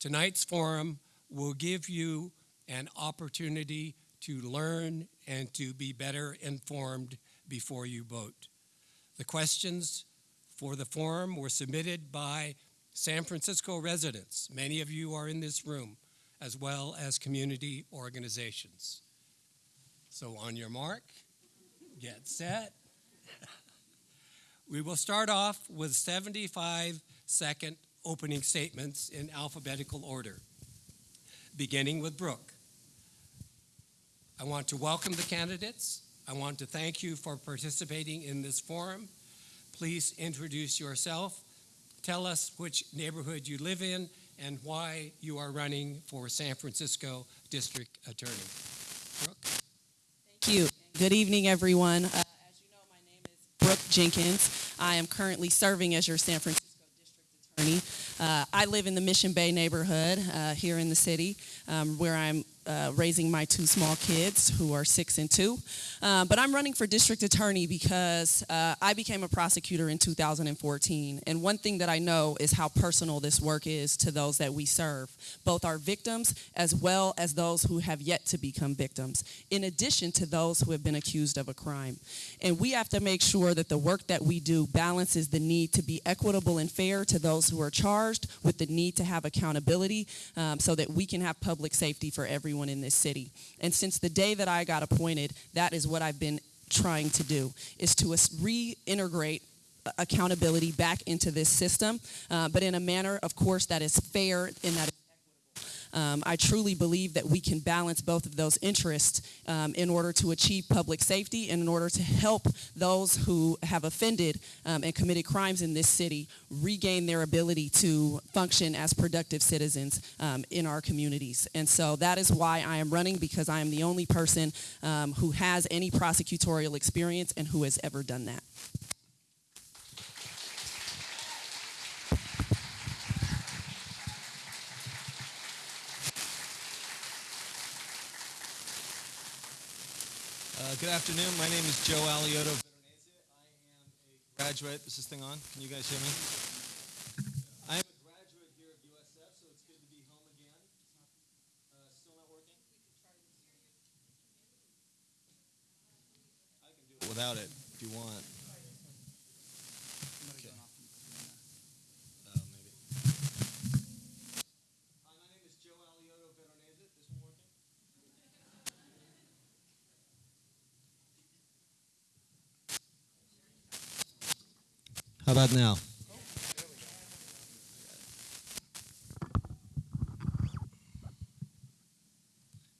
Tonight's forum will give you an opportunity to learn and to be better informed before you vote. The questions for the forum were submitted by San Francisco residents. Many of you are in this room, as well as community organizations. So on your mark, get set. we will start off with 75 second opening statements in alphabetical order, beginning with Brooke. I want to welcome the candidates. I want to thank you for participating in this forum. Please introduce yourself. Tell us which neighborhood you live in and why you are running for San Francisco District Attorney. Brooke? Thank you. Good evening, everyone. Uh, as you know, my name is Brooke Jenkins. I am currently serving as your San Francisco Uh, I live in the Mission Bay neighborhood uh, here in the city, um, where I'm uh, raising my two small kids who are six and two. Uh, but I'm running for district attorney because uh, I became a prosecutor in 2014. And one thing that I know is how personal this work is to those that we serve, both our victims as well as those who have yet to become victims, in addition to those who have been accused of a crime. And we have to make sure that the work that we do balances the need to be equitable and fair to those who are charged with the need to have accountability um, so that we can have public safety for everyone everyone in this city. And since the day that I got appointed, that is what I've been trying to do, is to reintegrate accountability back into this system, uh, but in a manner, of course, that is fair and that um, I truly believe that we can balance both of those interests um, in order to achieve public safety and in order to help those who have offended um, and committed crimes in this city regain their ability to function as productive citizens um, in our communities. And so that is why I am running because I am the only person um, who has any prosecutorial experience and who has ever done that. Uh, good afternoon. My name is Joe Alioto I am a graduate. This is this thing on? Can you guys hear me? I am a graduate here at USF, so it's good to be home again. Uh, still not working? I can do it without it if you want. Okay. Oh, maybe. Hi, my name is Joe Alioto Veronese. This one working? How about now?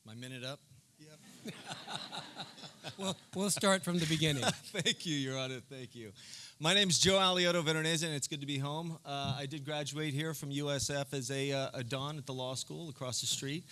My minute up? Yep. Well, we'll start from the beginning. Thank you, Your Honor. Thank you. My name is Joe Alioto Veronese, and it's good to be home. Uh, I did graduate here from USF as a, uh, a Don at the law school across the street.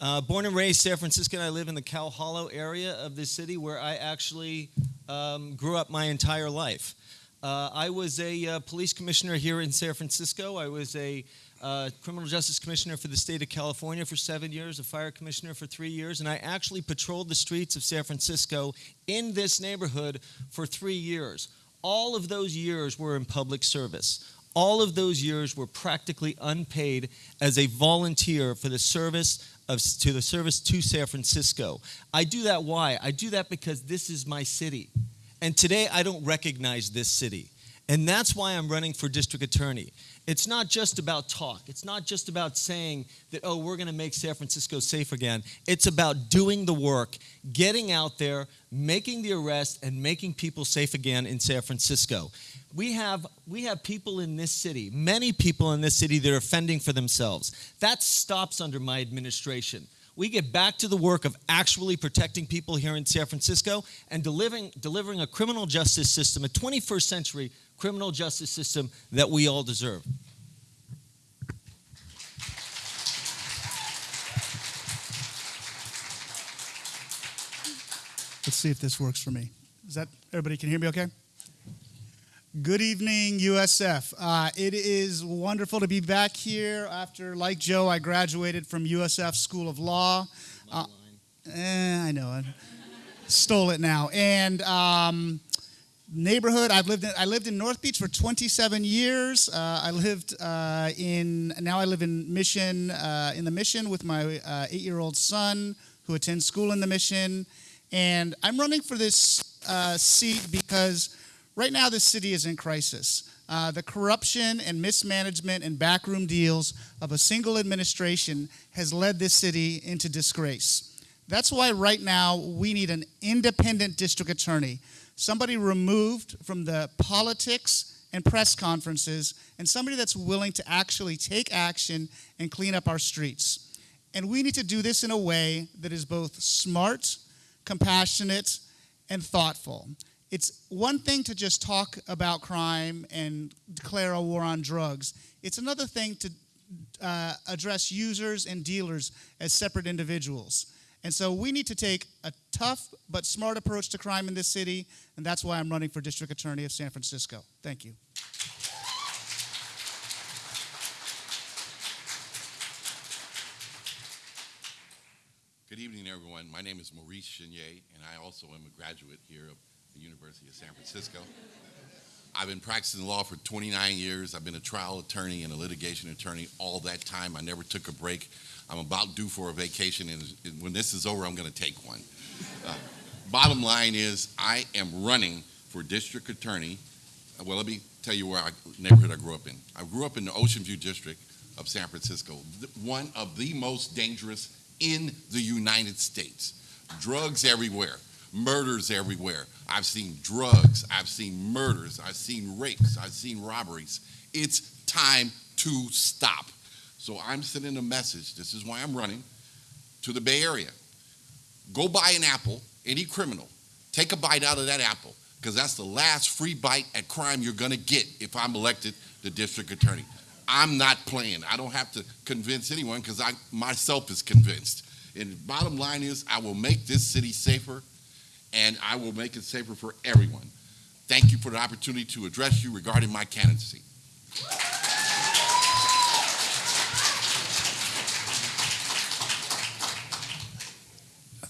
Uh, born and raised San Franciscan, I live in the Cow Hollow area of the city where I actually um, grew up my entire life. Uh, I was a uh, police commissioner here in San Francisco. I was a uh, criminal justice commissioner for the state of California for seven years, a fire commissioner for three years, and I actually patrolled the streets of San Francisco in this neighborhood for three years. All of those years were in public service. All of those years were practically unpaid as a volunteer for the service of, to the service to San Francisco. I do that why? I do that because this is my city. And today I don't recognize this city. And that's why I'm running for district attorney. It's not just about talk. It's not just about saying that, oh, we're going to make San Francisco safe again. It's about doing the work, getting out there, making the arrest, and making people safe again in San Francisco. We have, we have people in this city, many people in this city that are fending for themselves. That stops under my administration we get back to the work of actually protecting people here in San Francisco and delivering, delivering a criminal justice system, a 21st century criminal justice system that we all deserve. Let's see if this works for me. Is that everybody can hear me okay? Good evening, USF. Uh, it is wonderful to be back here after, like Joe, I graduated from USF School of Law. Uh, eh, I know, I stole it now. And um, neighborhood. I've lived in, I lived in North Beach for 27 years. Uh, I lived uh, in now I live in Mission uh, in the Mission with my uh, eight-year-old son who attends school in the Mission, and I'm running for this uh, seat because right now this city is in crisis. Uh, the corruption and mismanagement and backroom deals of a single administration has led this city into disgrace. That's why right now we need an independent district attorney, somebody removed from the politics and press conferences, and somebody that's willing to actually take action and clean up our streets. And we need to do this in a way that is both smart, compassionate, and thoughtful. It's one thing to just talk about crime and declare a war on drugs. It's another thing to uh, address users and dealers as separate individuals. And so we need to take a tough but smart approach to crime in this city, and that's why I'm running for District Attorney of San Francisco. Thank you. Good evening, everyone. My name is Maurice Chenault, and I also am a graduate here of the University of San Francisco. I've been practicing law for 29 years. I've been a trial attorney and a litigation attorney all that time. I never took a break. I'm about due for a vacation, and when this is over, I'm going to take one. Uh, bottom line is, I am running for district attorney. Well, let me tell you where I neighborhood I grew up in. I grew up in the Ocean View district of San Francisco, one of the most dangerous in the United States. Drugs everywhere, murders everywhere. I've seen drugs, I've seen murders, I've seen rapes, I've seen robberies. It's time to stop. So I'm sending a message, this is why I'm running, to the Bay Area. Go buy an apple, any criminal, take a bite out of that apple, because that's the last free bite at crime you're gonna get if I'm elected the district attorney. I'm not playing. I don't have to convince anyone because I myself is convinced. And bottom line is I will make this city safer and I will make it safer for everyone. Thank you for the opportunity to address you regarding my candidacy.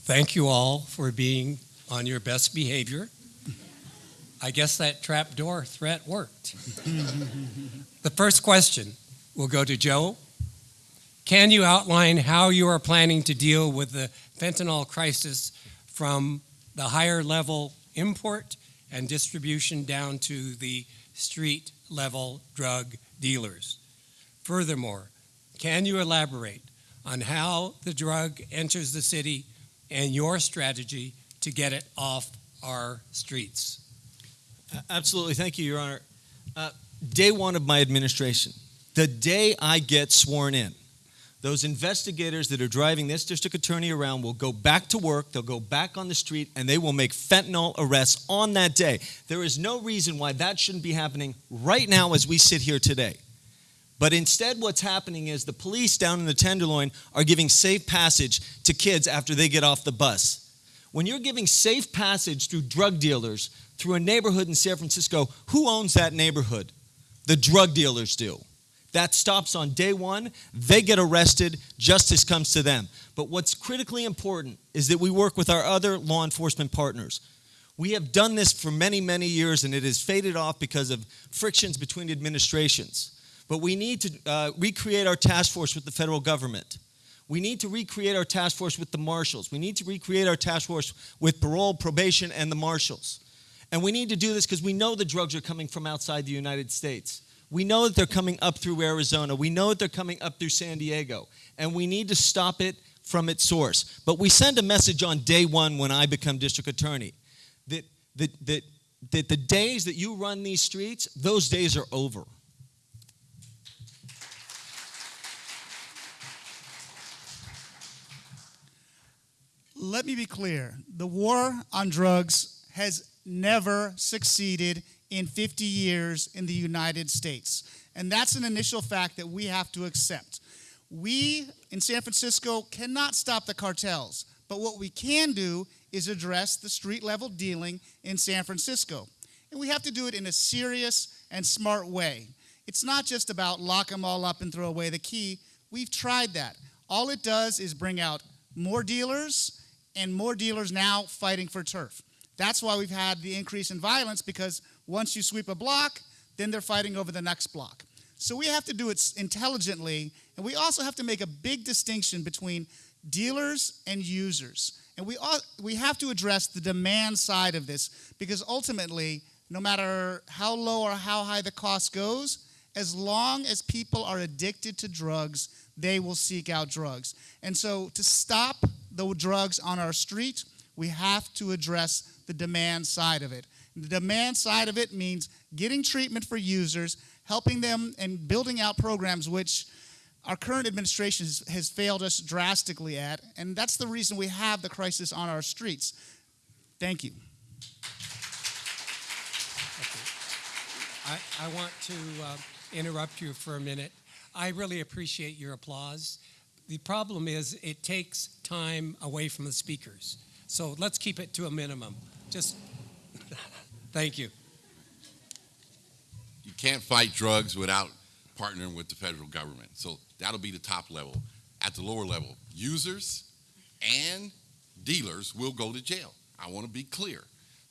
Thank you all for being on your best behavior. I guess that trapdoor threat worked. the first question will go to Joe. Can you outline how you are planning to deal with the fentanyl crisis from the higher level import and distribution down to the street level drug dealers? Furthermore, can you elaborate on how the drug enters the city and your strategy to get it off our streets? Absolutely. Thank you, Your Honor. Uh, day one of my administration, the day I get sworn in, those investigators that are driving this district attorney around will go back to work, they'll go back on the street, and they will make fentanyl arrests on that day. There is no reason why that shouldn't be happening right now as we sit here today. But instead, what's happening is the police down in the Tenderloin are giving safe passage to kids after they get off the bus. When you're giving safe passage through drug dealers through a neighborhood in San Francisco, who owns that neighborhood? The drug dealers do. That stops on day one. They get arrested. Justice comes to them. But what's critically important is that we work with our other law enforcement partners. We have done this for many, many years, and it has faded off because of frictions between administrations. But we need to uh, recreate our task force with the federal government. We need to recreate our task force with the marshals. We need to recreate our task force with parole, probation, and the marshals. And we need to do this because we know the drugs are coming from outside the United States. We know that they're coming up through Arizona. We know that they're coming up through San Diego. And we need to stop it from its source. But we send a message on day one when I become district attorney that, that, that, that the days that you run these streets, those days are over. Let me be clear the war on drugs has never succeeded in 50 years in the United States. And that's an initial fact that we have to accept. We in San Francisco cannot stop the cartels, but what we can do is address the street level dealing in San Francisco. And we have to do it in a serious and smart way. It's not just about lock them all up and throw away the key. We've tried that. All it does is bring out more dealers and more dealers now fighting for turf. That's why we've had the increase in violence because once you sweep a block, then they're fighting over the next block. So we have to do it intelligently, and we also have to make a big distinction between dealers and users. And we, all, we have to address the demand side of this because ultimately, no matter how low or how high the cost goes, as long as people are addicted to drugs, they will seek out drugs. And so, to stop the drugs on our street, we have to address the demand side of it. The demand side of it means getting treatment for users, helping them, and building out programs which our current administration has, failed us drastically at. And that's the reason we have the crisis on our streets. Thank you. I, I want to uh, interrupt you for a minute. I really appreciate your applause. The problem is it takes time away from the speakers. So let's keep it to a minimum. Just thank you. You can't fight drugs without partnering with the federal government. So that'll be the top level. At the lower level, users and dealers will go to jail. I want to be clear.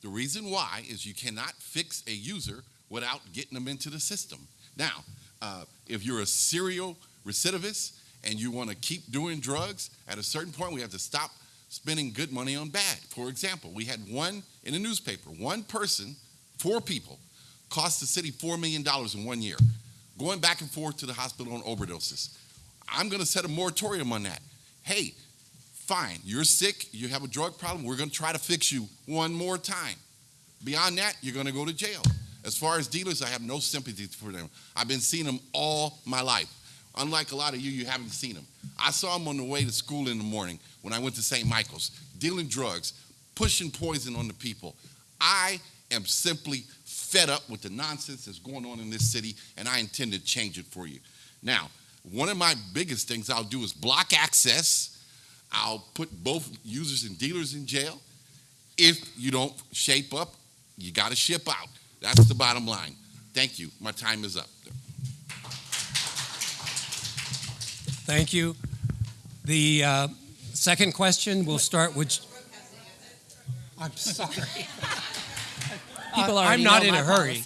The reason why is you cannot fix a user without getting them into the system. Now, uh, if you're a serial recidivist and you want to keep doing drugs, at a certain point we have to stop spending good money on bad. For example, we had one in the newspaper, one person, four people, cost the city $4 million in one year, going back and forth to the hospital on overdoses. I'm going to set a moratorium on that. Hey, fine, you're sick, you have a drug problem, we're going to try to fix you one more time. Beyond that, you're going to go to jail. As far as dealers, I have no sympathy for them. I've been seeing them all my life. Unlike a lot of you, you haven't seen them. I saw them on the way to school in the morning when I went to St. Michael's, dealing drugs, pushing poison on the people. I am simply fed up with the nonsense that's going on in this city, and I intend to change it for you. Now, one of my biggest things I'll do is block access. I'll put both users and dealers in jail. If you don't shape up, you got to ship out. That's the bottom line. Thank you. My time is up. Thank you. The uh, second question we'll start with. I'm sorry. People are. I'm not in a hurry.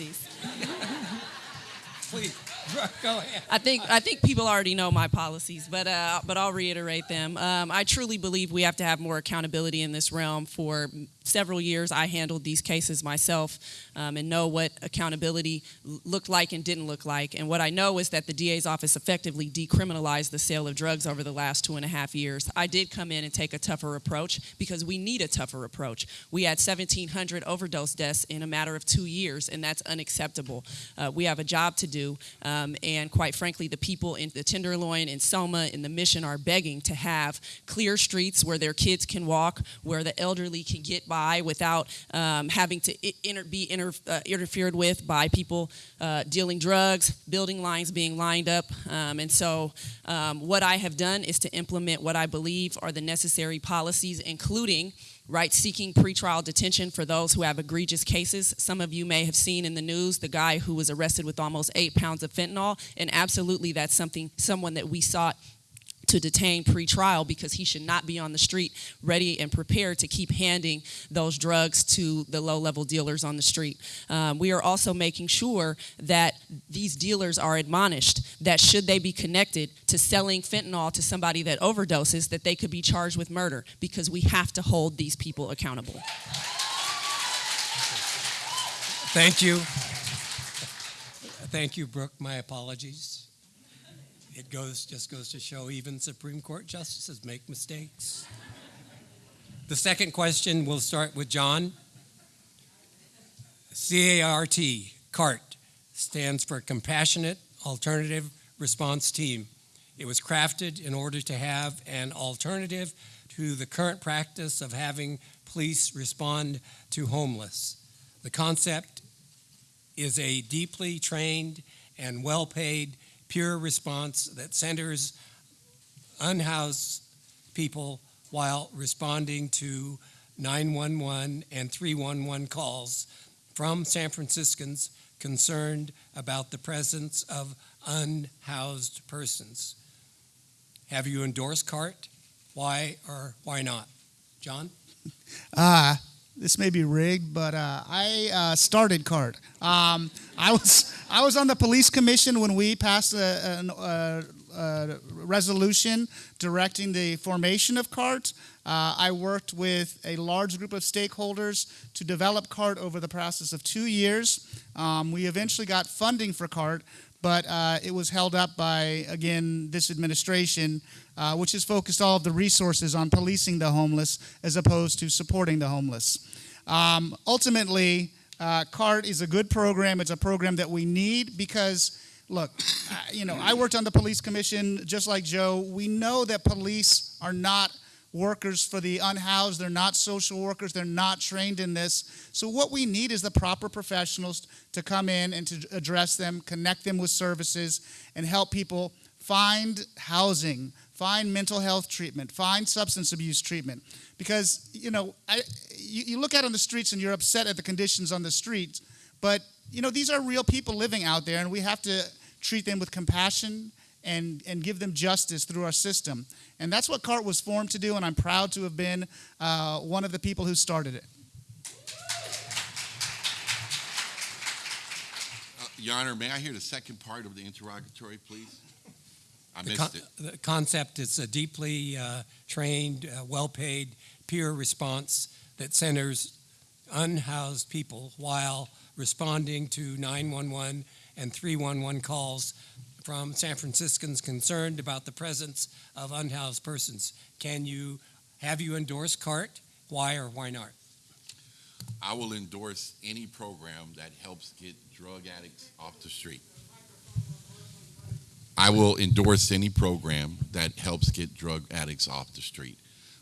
Please, go ahead. I think I think people already know my policies, but uh, but I'll reiterate them. Um, I truly believe we have to have more accountability in this realm. For several years, I handled these cases myself um, and know what accountability looked like and didn't look like. And what I know is that the DA's office effectively decriminalized the sale of drugs over the last two and a half years. I did come in and take a tougher approach because we need a tougher approach. We had 1,700 overdose deaths in a matter of two years, and that's unacceptable. Uh, we have a job to do, um, and quite frankly, the people in the Tenderloin, in SoMa, in the Mission are begging to have clear streets where their kids can walk, where the elderly can get by without um, having to inter- be inter- uh, interfered with by people uh, dealing drugs, building lines being lined up. Um, and so, um, what I have done is to implement what I believe are the necessary policies, including right seeking pretrial detention for those who have egregious cases. Some of you may have seen in the news the guy who was arrested with almost eight pounds of fentanyl, and absolutely that's something someone that we sought to detain pre-trial because he should not be on the street ready and prepared to keep handing those drugs to the low-level dealers on the street. Um, we are also making sure that these dealers are admonished that should they be connected to selling fentanyl to somebody that overdoses, that they could be charged with murder because we have to hold these people accountable. Thank you. Thank you, Brooke. My apologies. It goes just goes to show even Supreme Court justices make mistakes. The second question will start with John. CART, CART, stands for Compassionate Alternative Response Team. It was crafted in order to have an alternative to the current practice of having police respond to homeless. The concept is a deeply trained and well paid pure response that centers unhoused people while responding to 911 and 311 calls from San Franciscans concerned about the presence of unhoused persons. Have you endorsed CART? Why or why not? John? Uh, this may be rigged, but uh, I uh, started CART. Um, I was I was on the police commission when we passed a, a, a resolution directing the formation of CART. Uh, I worked with a large group of stakeholders to develop CART over the process of two years. Um, we eventually got funding for CART, but uh, it was held up by again this administration uh, which has focused all of the resources on policing the homeless as opposed to supporting the homeless. Um, ultimately, uh, CART is a good program. It's a program that we need because, look, you know, I worked on the police commission just like Joe. We know that police are not workers for the unhoused. They're not social workers. They're not trained in this. So what we need is the proper professionals to come in and to address them, connect them with services, and help people find housing, find mental health treatment, find substance abuse treatment. Because, you know, I, you, you look out on the streets and you're upset at the conditions on the streets, but, you know, these are real people living out there, and we have to treat them with compassion and, and give them justice through our system. And that's what CART was formed to do, and I'm proud to have been uh, one of the people who started it. Uh, Your Honor, may I hear the second part of the interrogatory, please? I The, missed con- it. the concept is a deeply uh, trained, uh, well-paid peer response that centers unhoused people while responding to 911 and 311 calls from San Franciscans concerned about the presence of unhoused persons. Can you have you endorse CART? Why or why not? I will endorse any program that helps get drug addicts off the street. I will endorse any program that helps get drug addicts off the street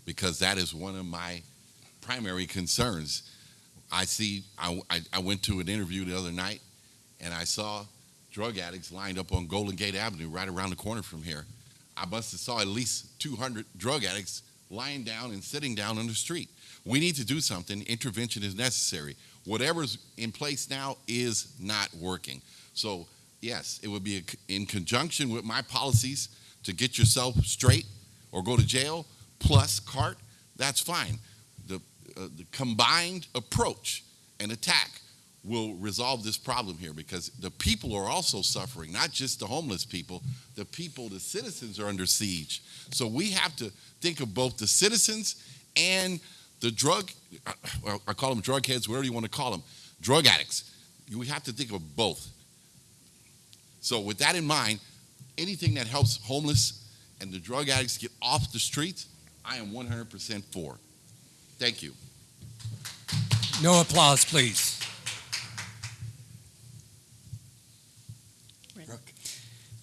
because that is one of my primary concerns. I see, I, I, I went to an interview the other night and I saw drug addicts lined up on Golden Gate Avenue right around the corner from here. I must have saw at least 200 drug addicts lying down and sitting down on the street. We need to do something. Intervention is necessary. Whatever's in place now is not working. So, yes, it would be a- in conjunction with my policies to get yourself straight or go to jail, plus CART, that's fine. The, uh, the combined approach and attack will resolve this problem here because the people are also suffering, not just the homeless people. The people, the citizens are under siege. So we have to think of both the citizens and the drug, I call them drug heads, whatever you want to call them, drug addicts. We have to think of both. So with that in mind, anything that helps homeless and the drug addicts get off the streets, I am 100% for. Thank you. No applause, please.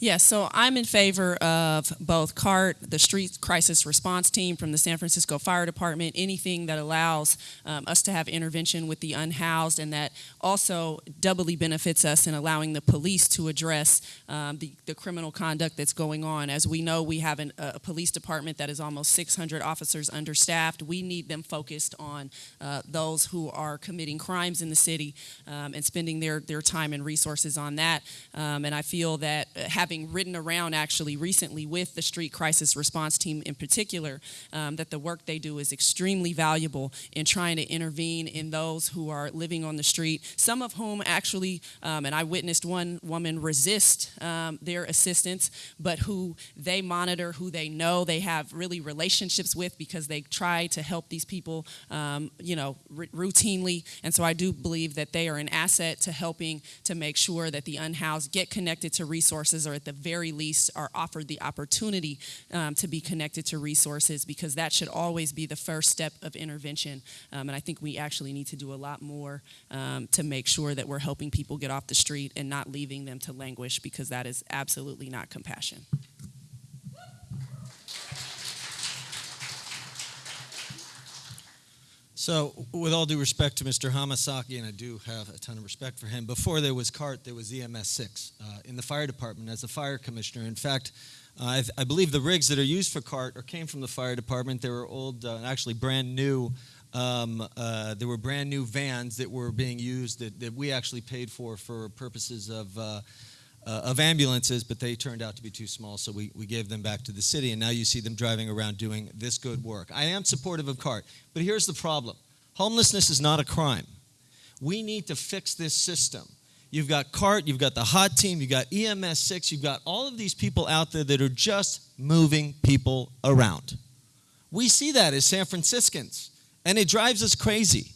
Yes, so I'm in favor of both CART, the Street Crisis Response Team from the San Francisco Fire Department, anything that allows um, us to have intervention with the unhoused and that also doubly benefits us in allowing the police to address um, the, the criminal conduct that's going on. As we know, we have an, a police department that is almost 600 officers understaffed. We need them focused on uh, those who are committing crimes in the city um, and spending their, their time and resources on that. Um, and I feel that uh, having ridden around actually recently with the Street Crisis Response Team in particular, um, that the work they do is extremely valuable in trying to intervene in those who are living on the street, some of whom actually, um, and I witnessed one woman resist um, their assistance, but who they monitor, who they know they have really relationships with because they try to help these people, um, you know, routinely. And so I do believe that they are an asset to helping to make sure that the unhoused get connected to resources or at the very least are offered the opportunity um, to be connected to resources because that should always be the first step of intervention. Um, and I think we actually need to do a lot more um, to make sure that we're helping people get off the street and not leaving them to languish because that is absolutely not compassion. So, with all due respect to Mr. Hamasaki, and I do have a ton of respect for him, before there was CART, there was EMS 6 uh, in the fire department as a fire commissioner. In fact, uh, I, believe the rigs that are used for CART or came from the fire department. They were old, uh, actually brand new. Um, uh, there were brand new vans that were being used that, that we actually paid for for purposes of. Uh, of ambulances, but they turned out to be too small, so we, we gave them back to the city, and now you see them driving around doing this good work. I am supportive of CART, but here's the problem Homelessness is not a crime. We need to fix this system. You've got CART, you've got the HOT team, you've got EMS 6, you've got all of these people out there that are just moving people around. We see that as San Franciscans, and it drives us crazy.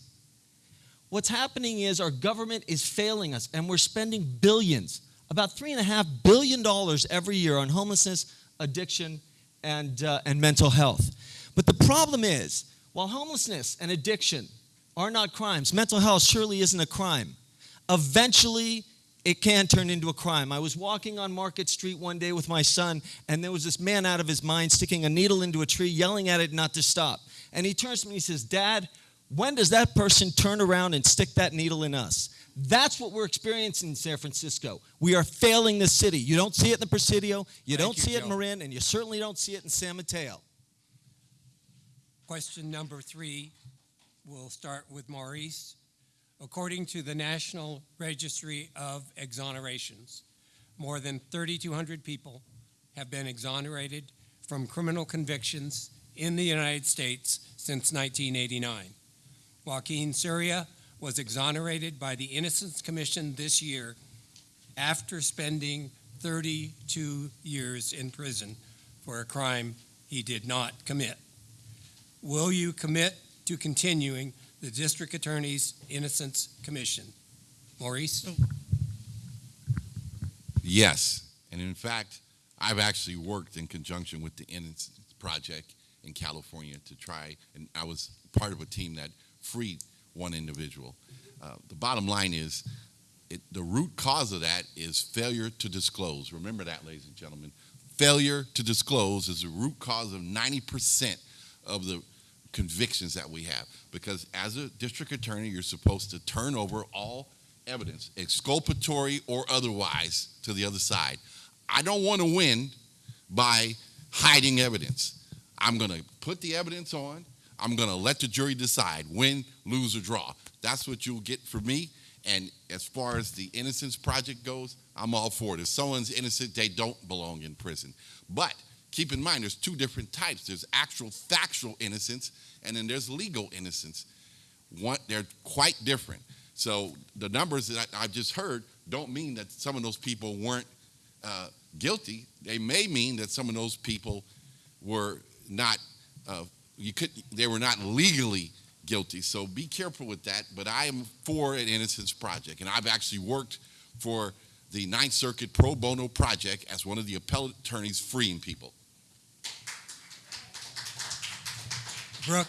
What's happening is our government is failing us, and we're spending billions, about $3.5 billion every year on homelessness, addiction, and, uh, and mental health. But the problem is, while homelessness and addiction are not crimes, mental health surely isn't a crime. Eventually, it can turn into a crime. I was walking on Market Street one day with my son, and there was this man out of his mind sticking a needle into a tree, yelling at it not to stop. And he turns to me and he says, Dad, when does that person turn around and stick that needle in us? That's what we're experiencing in San Francisco. We are failing the city. You don't see it in the Presidio, you Thank don't you, see it in Marin, and you certainly don't see it in San Mateo. Question number three, we'll start with Maurice. According to the National Registry of Exonerations, more than 3,200 people have been exonerated from criminal convictions in the United States since 1989. Joaquin Ciria was exonerated by the Innocence Commission this year after spending 32 years in prison for a crime he did not commit. Will you commit to continuing the District Attorney's Innocence Commission? Maurice? Yes, and in fact, I've actually worked in conjunction with the Innocence Project in California to try, and I was part of a team that freed one individual. Uh, the bottom line is, it, the root cause of that is failure to disclose. Remember that, ladies and gentlemen. Failure to disclose is the root cause of 90% of the convictions that we have. Because as a district attorney, you're supposed to turn over all evidence, exculpatory or otherwise, to the other side. I don't want to win by hiding evidence. I'm going to put the evidence on. I'm going to let the jury decide win, lose, or draw. That's what you'll get from me. And as far as the Innocence Project goes, I'm all for it. If someone's innocent, they don't belong in prison. But keep in mind, there's two different types. There's actual factual innocence, and then there's legal innocence. One, they're quite different. So the numbers that I, I've just heard don't mean that some of those people weren't uh, guilty. They may mean that some of those people were not. Uh, you could. They were not legally guilty. So be careful with that. But I am for an Innocence Project, and I've actually worked for the Ninth Circuit Pro Bono Project as one of the appellate attorneys freeing people. Brooke?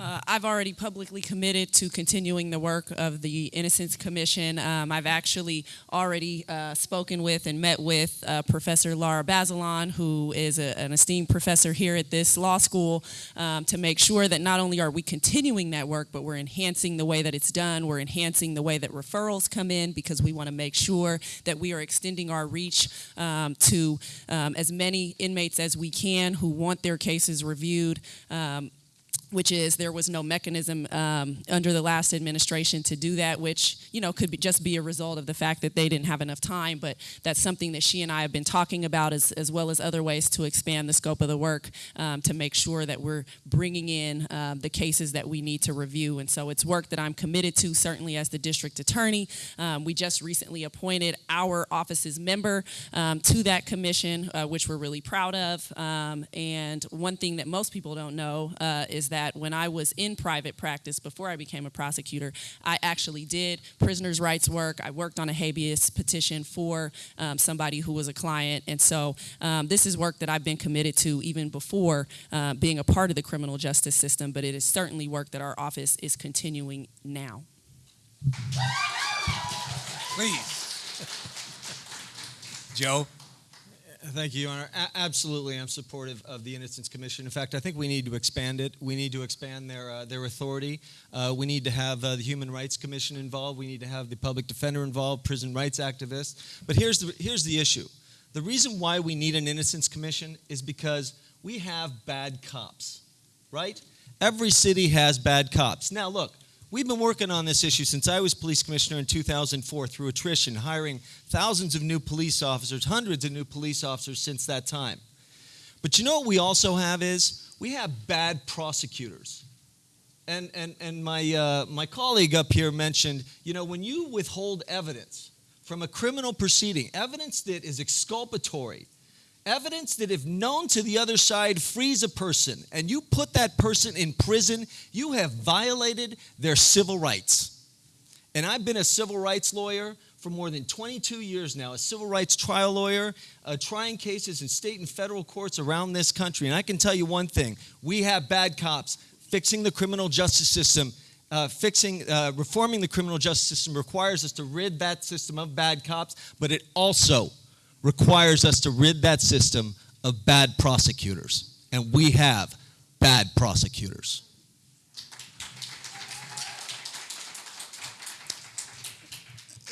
Uh, I've already publicly committed to continuing the work of the Innocence Commission. Um, I've actually already uh, spoken with and met with uh, Professor Lara Bazelon, who is a, an esteemed professor here at this law school, um, to make sure that not only are we continuing that work, but we're enhancing the way that it's done. We're enhancing the way that referrals come in because we want to make sure that we are extending our reach um, to um, as many inmates as we can who want their cases reviewed. Um, which is there was no mechanism um, under the last administration to do that, which you know could be, just be a result of the fact that they didn't have enough time. But that's something that she and I have been talking about, as, as well as other ways to expand the scope of the work um, to make sure that we're bringing in um, the cases that we need to review. And so it's work that I'm committed to, certainly as the district attorney. Um, we just recently appointed our office's member um, to that commission, uh, which we're really proud of. Um, and one thing that most people don't know uh, is that when I was in private practice before I became a prosecutor, I actually did prisoners' rights work. I worked on a habeas petition for um, somebody who was a client. And so um, this is work that I've been committed to even before uh, being a part of the criminal justice system, but it is certainly work that our office is continuing now. Please. Joe? Thank you, Your Honor. A- absolutely, I'm supportive of the Innocence Commission. In fact, I think we need to expand it. We need to expand their uh, their authority. Uh, we need to have uh, the Human Rights Commission involved. We need to have the public defender involved, prison rights activists. But here's the here's the issue. The reason why we need an Innocence Commission is because we have bad cops, right? Every city has bad cops. Now, look, We've been working on this issue since I was police commissioner in 2004 through attrition, hiring thousands of new police officers, hundreds of new police officers since that time. But you know what we also have is we have bad prosecutors. And, and, and my, uh, my colleague up here mentioned, you know, when you withhold evidence from a criminal proceeding, evidence that is exculpatory, evidence that, if known to the other side, frees a person, and you put that person in prison, you have violated their civil rights. And I've been a civil rights lawyer for more than 22 years now, a civil rights trial lawyer, uh, trying cases in state and federal courts around this country. And I can tell you one thing we have bad cops. Fixing the criminal justice system, uh, fixing, uh, reforming the criminal justice system requires us to rid that system of bad cops, but it also requires us to rid that system of bad prosecutors. And we have bad prosecutors.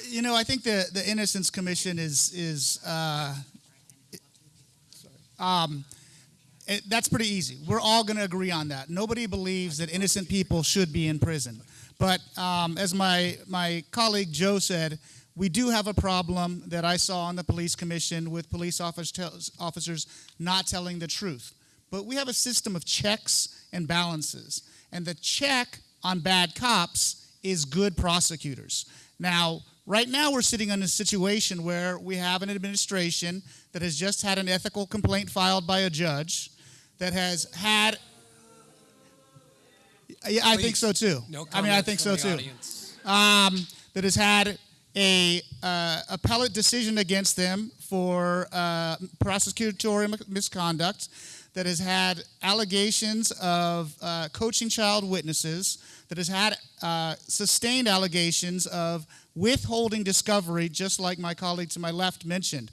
You know, I think the, the Innocence Commission is is uh, um, it, that's pretty easy. We're all going to agree on that. Nobody believes that innocent people should be in prison. But um, as my my colleague Joe said, we do have a problem that I saw on the police commission with police officers officers not telling the truth. But we have a system of checks and balances, and the check on bad cops is good prosecutors. Now, right now, we're sitting in a situation where we have an administration that has just had an ethical complaint filed by a judge, that has had. Yeah, I think so too. No I mean, I think so too. Um, that has had a uh, appellate decision against them for uh, prosecutorial misconduct, that has had allegations of uh, coaching child witnesses, that has had uh, sustained allegations of withholding discovery, just like my colleague to my left mentioned.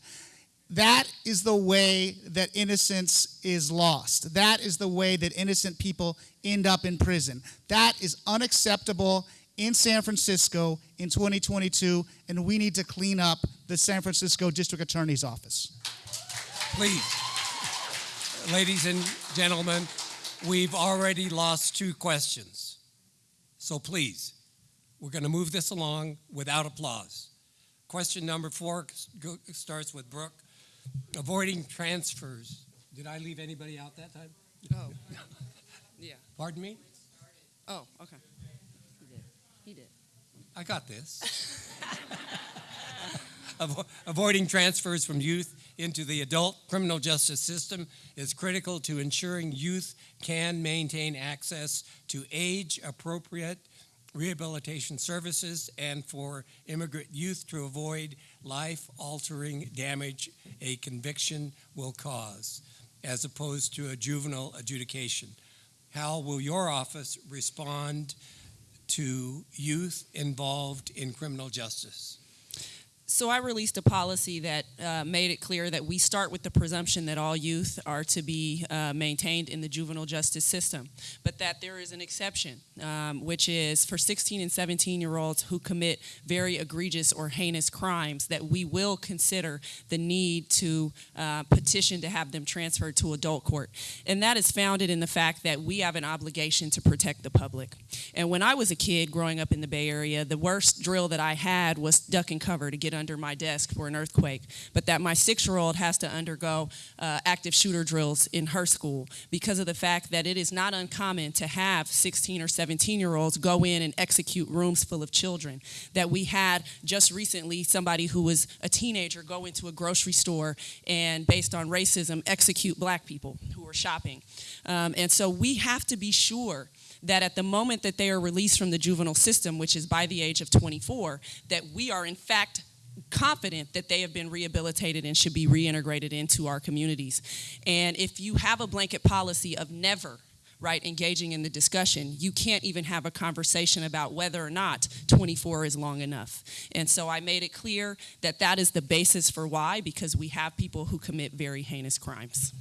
That is the way that innocence is lost. That is the way that innocent people end up in prison. That is unacceptable in San Francisco in 2022, and we need to clean up the San Francisco District Attorney's Office. Please, ladies and gentlemen, we've already lost two questions. So please, we're going to move this along without applause. Question number four starts with Brooke. Avoiding transfers. Did I leave anybody out that time? Oh. Yeah. Pardon me? Oh, okay. He did. I got this. Avo- Avoiding transfers from youth into the adult criminal justice system is critical to ensuring youth can maintain access to age appropriate rehabilitation services and for immigrant youth to avoid life altering damage a conviction will cause, as opposed to a juvenile adjudication. How will your office respond to youth involved in criminal justice? So I released a policy that uh, made it clear that we start with the presumption that all youth are to be uh, maintained in the juvenile justice system, but that there is an exception, um, which is for 16 and 17 year olds who commit very egregious or heinous crimes, that we will consider the need to uh, petition to have them transferred to adult court. And that is founded in the fact that we have an obligation to protect the public. And when I was a kid growing up in the Bay Area, the worst drill that I had was duck and cover to get under my desk for an earthquake. But that my six year old has to undergo uh, active shooter drills in her school because of the fact that it is not uncommon to have 16 or 17 year olds go in and execute rooms full of children. That we had just recently somebody who was a teenager go into a grocery store and, based on racism, execute black people who were shopping. Um, and so we have to be sure that at the moment that they are released from the juvenile system, which is by the age of 24, that we are in fact confident that they have been rehabilitated and should be reintegrated into our communities. And if you have a blanket policy of never right engaging in the discussion you can't even have a conversation about whether or not 24 is long enough and so i made it clear that that is the basis for why because we have people who commit very heinous crimes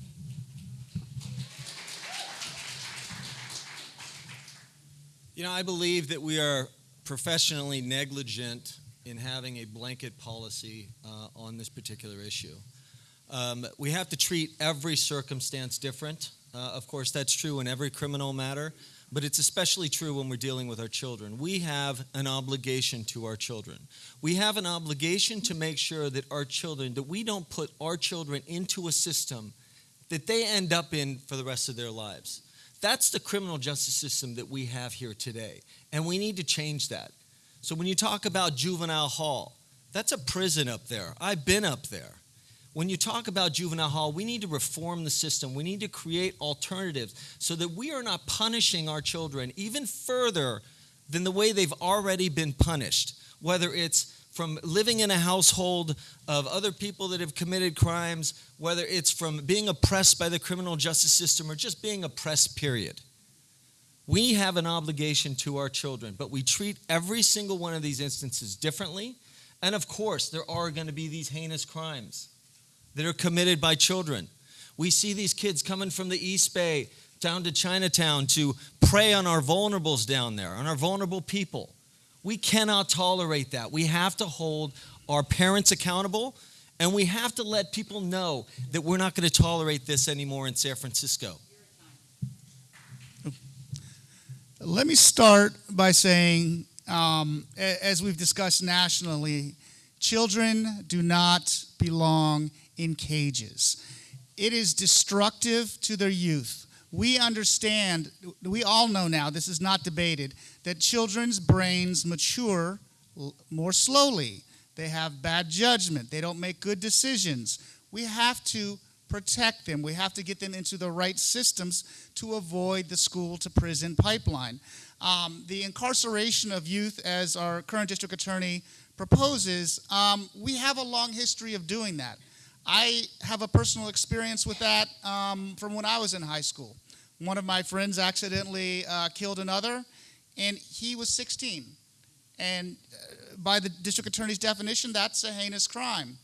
You know, I believe that we are professionally negligent in having a blanket policy uh, on this particular issue. Um, we have to treat every circumstance different. Uh, of course, that's true in every criminal matter, but it's especially true when we're dealing with our children. We have an obligation to our children. We have an obligation to make sure that our children, that we don't put our children into a system that they end up in for the rest of their lives. That's the criminal justice system that we have here today, and we need to change that. So when you talk about juvenile hall, that's a prison up there. I've been up there. When you talk about juvenile hall, we need to reform the system. We need to create alternatives so that we are not punishing our children even further than the way they've already been punished, whether it's from living in a household of other people that have committed crimes, whether it's from being oppressed by the criminal justice system or just being oppressed, period. We have an obligation to our children, but we treat every single one of these instances differently. And of course, there are going to be these heinous crimes that are committed by children. We see these kids coming from the East Bay down to Chinatown to prey on our vulnerables down there, on our vulnerable people. We cannot tolerate that. We have to hold our parents accountable and we have to let people know that we're not going to tolerate this anymore in San Francisco. Let me start by saying, um, as we've discussed nationally, children do not belong in cages. It is destructive to their youth. We understand, we all know now, this is not debated, that children's brains mature more slowly. They have bad judgment, they don't make good decisions. We have to protect them, we have to get them into the right systems to avoid the school to prison pipeline. Um, the incarceration of youth, as our current district attorney proposes, um, we have a long history of doing that. I have a personal experience with that um, from when I was in high school. One of my friends accidentally uh, killed another, and he was 16. And uh, by the district attorney's definition, that's a heinous crime.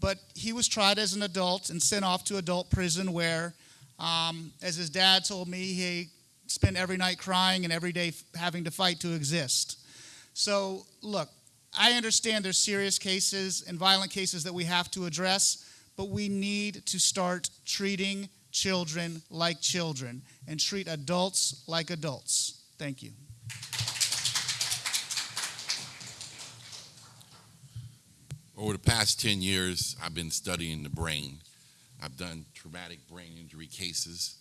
But he was tried as an adult and sent off to adult prison, where, um, as his dad told me, he spent every night crying and every day having to fight to exist. So, look, I understand there's serious cases and violent cases that we have to address, but we need to start treating children like children and treat adults like adults. Thank you. Over the past 10 years, I've been studying the brain. I've done traumatic brain injury cases.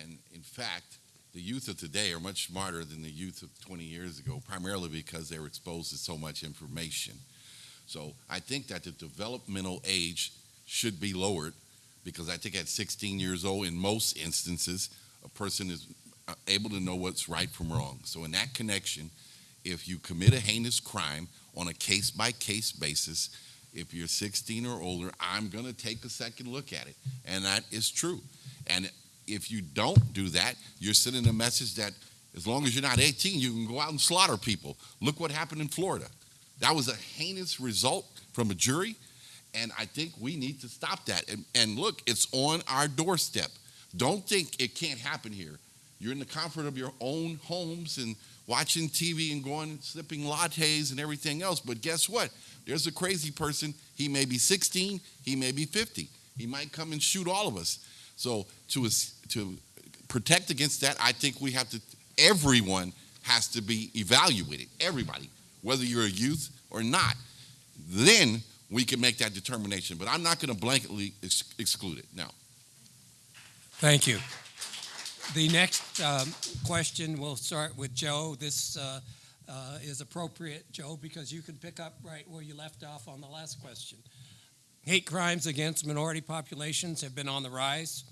And in fact, the youth of today are much smarter than the youth of 20 years ago, primarily because they were exposed to so much information. So I think that the developmental age should be lowered because I think at 16 years old, in most instances, a person is uh, able to know what's right from wrong. So in that connection, if you commit a heinous crime on a case by case basis, if you're 16 or older, I'm going to take a second look at it. And that is true. And if you don't do that, you're sending a message that as long as you're not 18, you can go out and slaughter people. Look what happened in Florida. That was a heinous result from a jury. And I think we need to stop that. And, and look, it's on our doorstep. Don't think it can't happen here. You're in the comfort of your own homes and watching TV and going sipping lattes and everything else. But guess what? There's a crazy person. He may be 16, he may be 50. He might come and shoot all of us. So to to protect against that, I think we have to. Everyone has to be evaluated. Everybody, whether you're a youth or not. Then we can make that determination. But I'm not going to blanketly ex- exclude it. Now, Thank you. The next um, question will start with Joe. This uh, uh, is appropriate, Joe, because you can pick up right where you left off on the last question. Hate crimes against minority populations have been on the rise.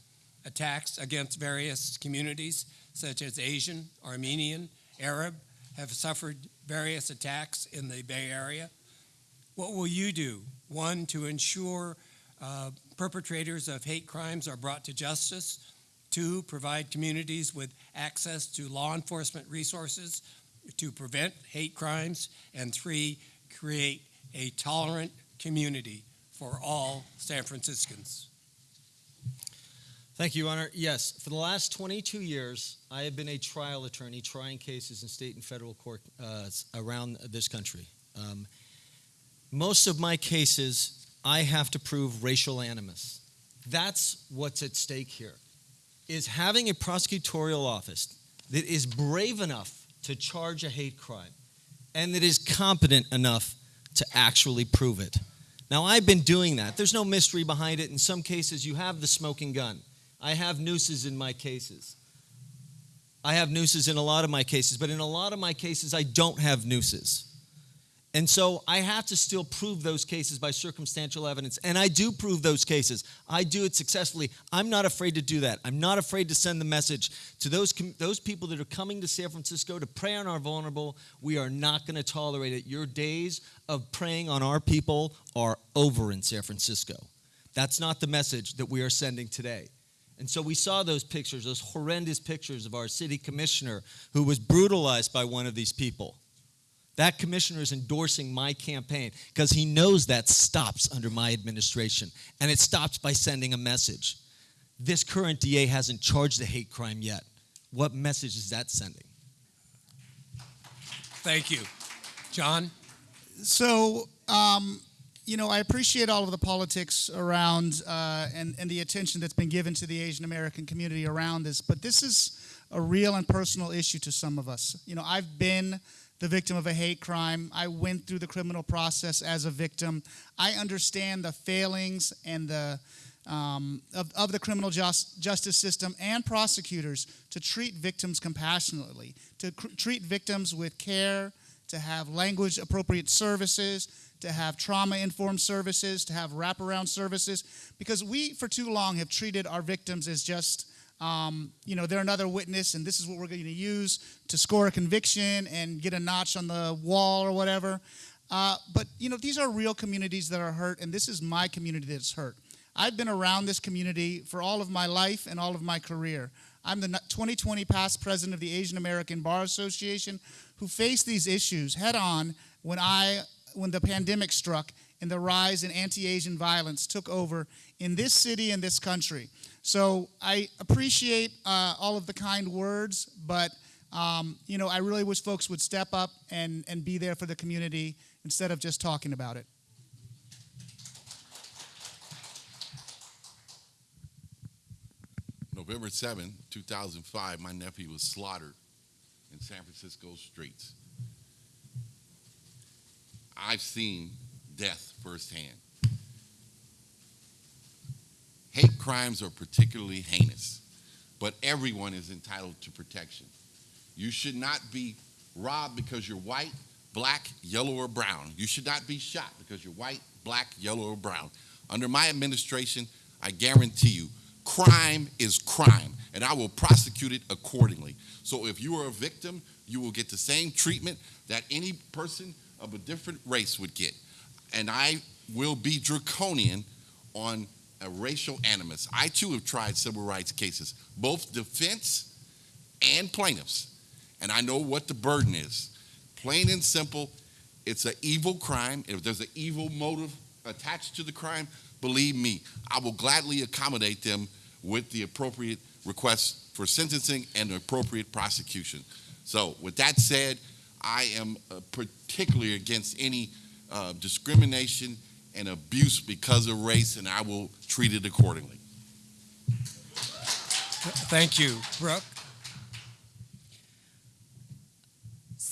Attacks against various communities, such as Asian, Armenian, Arab, have suffered various attacks in the Bay Area. What will you do? One, to ensure uh, perpetrators of hate crimes are brought to justice. Two, provide communities with access to law enforcement resources to prevent hate crimes. And three, create a tolerant community for all San Franciscans. Thank you, Your Honor. Yes, for the last 22 years, I have been a trial attorney trying cases in state and federal court uh, around this country. Um, most of my cases, I have to prove racial animus. That's what's at stake here. Is having a prosecutorial office that is brave enough to charge a hate crime and that is competent enough to actually prove it. Now, I've been doing that. There's no mystery behind it. In some cases, you have the smoking gun. I have nooses in my cases. I have nooses in a lot of my cases, but in a lot of my cases, I don't have nooses. And so I have to still prove those cases by circumstantial evidence. And I do prove those cases. I do it successfully. I'm not afraid to do that. I'm not afraid to send the message to those, those people that are coming to San Francisco to prey on our vulnerable. We are not going to tolerate it. Your days of preying on our people are over in San Francisco. That's not the message that we are sending today. And so we saw those pictures, those horrendous pictures of our city commissioner who was brutalized by one of these people. That commissioner is endorsing my campaign because he knows that stops under my administration. And it stops by sending a message. This current DA hasn't charged a hate crime yet. What message is that sending? Thank you. John? So, um, you know, I appreciate all of the politics around uh, and, and the attention that's been given to the Asian American community around this, but this is a real and personal issue to some of us. You know, I've been the victim of a hate crime. I went through the criminal process as a victim. I understand the failings and the um, of, of the criminal just, justice system and prosecutors to treat victims compassionately, to cr- treat victims with care, to have language appropriate services, to have trauma informed services, to have wraparound services, because we for too long have treated our victims as just um, you know, they're another witness, and this is what we're going to use to score a conviction and get a notch on the wall or whatever. Uh, but, you know, these are real communities that are hurt, and this is my community that's hurt. I've been around this community for all of my life and all of my career. I'm the 2020 past president of the Asian American Bar Association who faced these issues head on when I when the pandemic struck and the rise in anti-Asian violence took over in this city and this country. So I appreciate uh, all of the kind words, but um, you know, I really wish folks would step up and, and be there for the community instead of just talking about it. November 7, 2005, my nephew was slaughtered in San Francisco streets. I've seen death firsthand. Hate crimes are particularly heinous, but everyone is entitled to protection. You should not be robbed because you're white, black, yellow, or brown. You should not be shot because you're white, black, yellow, or brown. Under my administration, I guarantee you, crime is crime, and I will prosecute it accordingly. So if you are a victim, you will get the same treatment that any person of a different race would get. And I will be draconian on a racial animus. I too have tried civil rights cases, both defense and plaintiffs, and I know what the burden is. Plain and simple, it's an evil crime. If there's an evil motive attached to the crime, believe me, I will gladly accommodate them with the appropriate requests for sentencing and appropriate prosecution. So, with that said, I am uh, particularly against any uh, discrimination and abuse because of race, and I will treat it accordingly. Thank you. Brooke?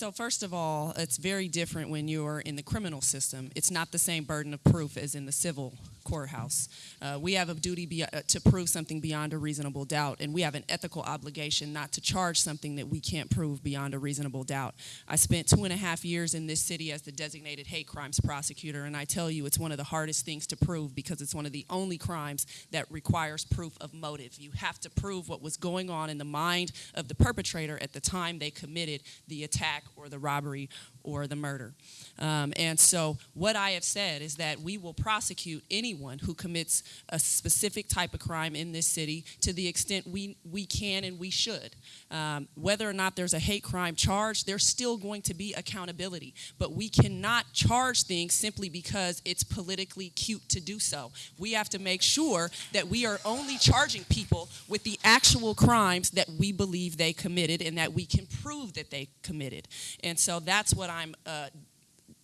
So, first of all, it's very different when you're in the criminal system. It's not the same burden of proof as in the civil courthouse. Uh, we have a duty be, uh, to prove something beyond a reasonable doubt, and we have an ethical obligation not to charge something that we can't prove beyond a reasonable doubt. I spent two and a half years in this city as the designated hate crimes prosecutor, and I tell you, it's one of the hardest things to prove because it's one of the only crimes that requires proof of motive. You have to prove what was going on in the mind of the perpetrator at the time they committed the attack or the robbery or the murder. Um, and so, what I have said is that we will prosecute anyone who commits a specific type of crime in this city to the extent we, we can and we should. Um, whether or not there's a hate crime charge, there's still going to be accountability. But we cannot charge things simply because it's politically cute to do so. We have to make sure that we are only charging people with the actual crimes that we believe they committed and that we can prove that they committed. And so, that's what I'm uh,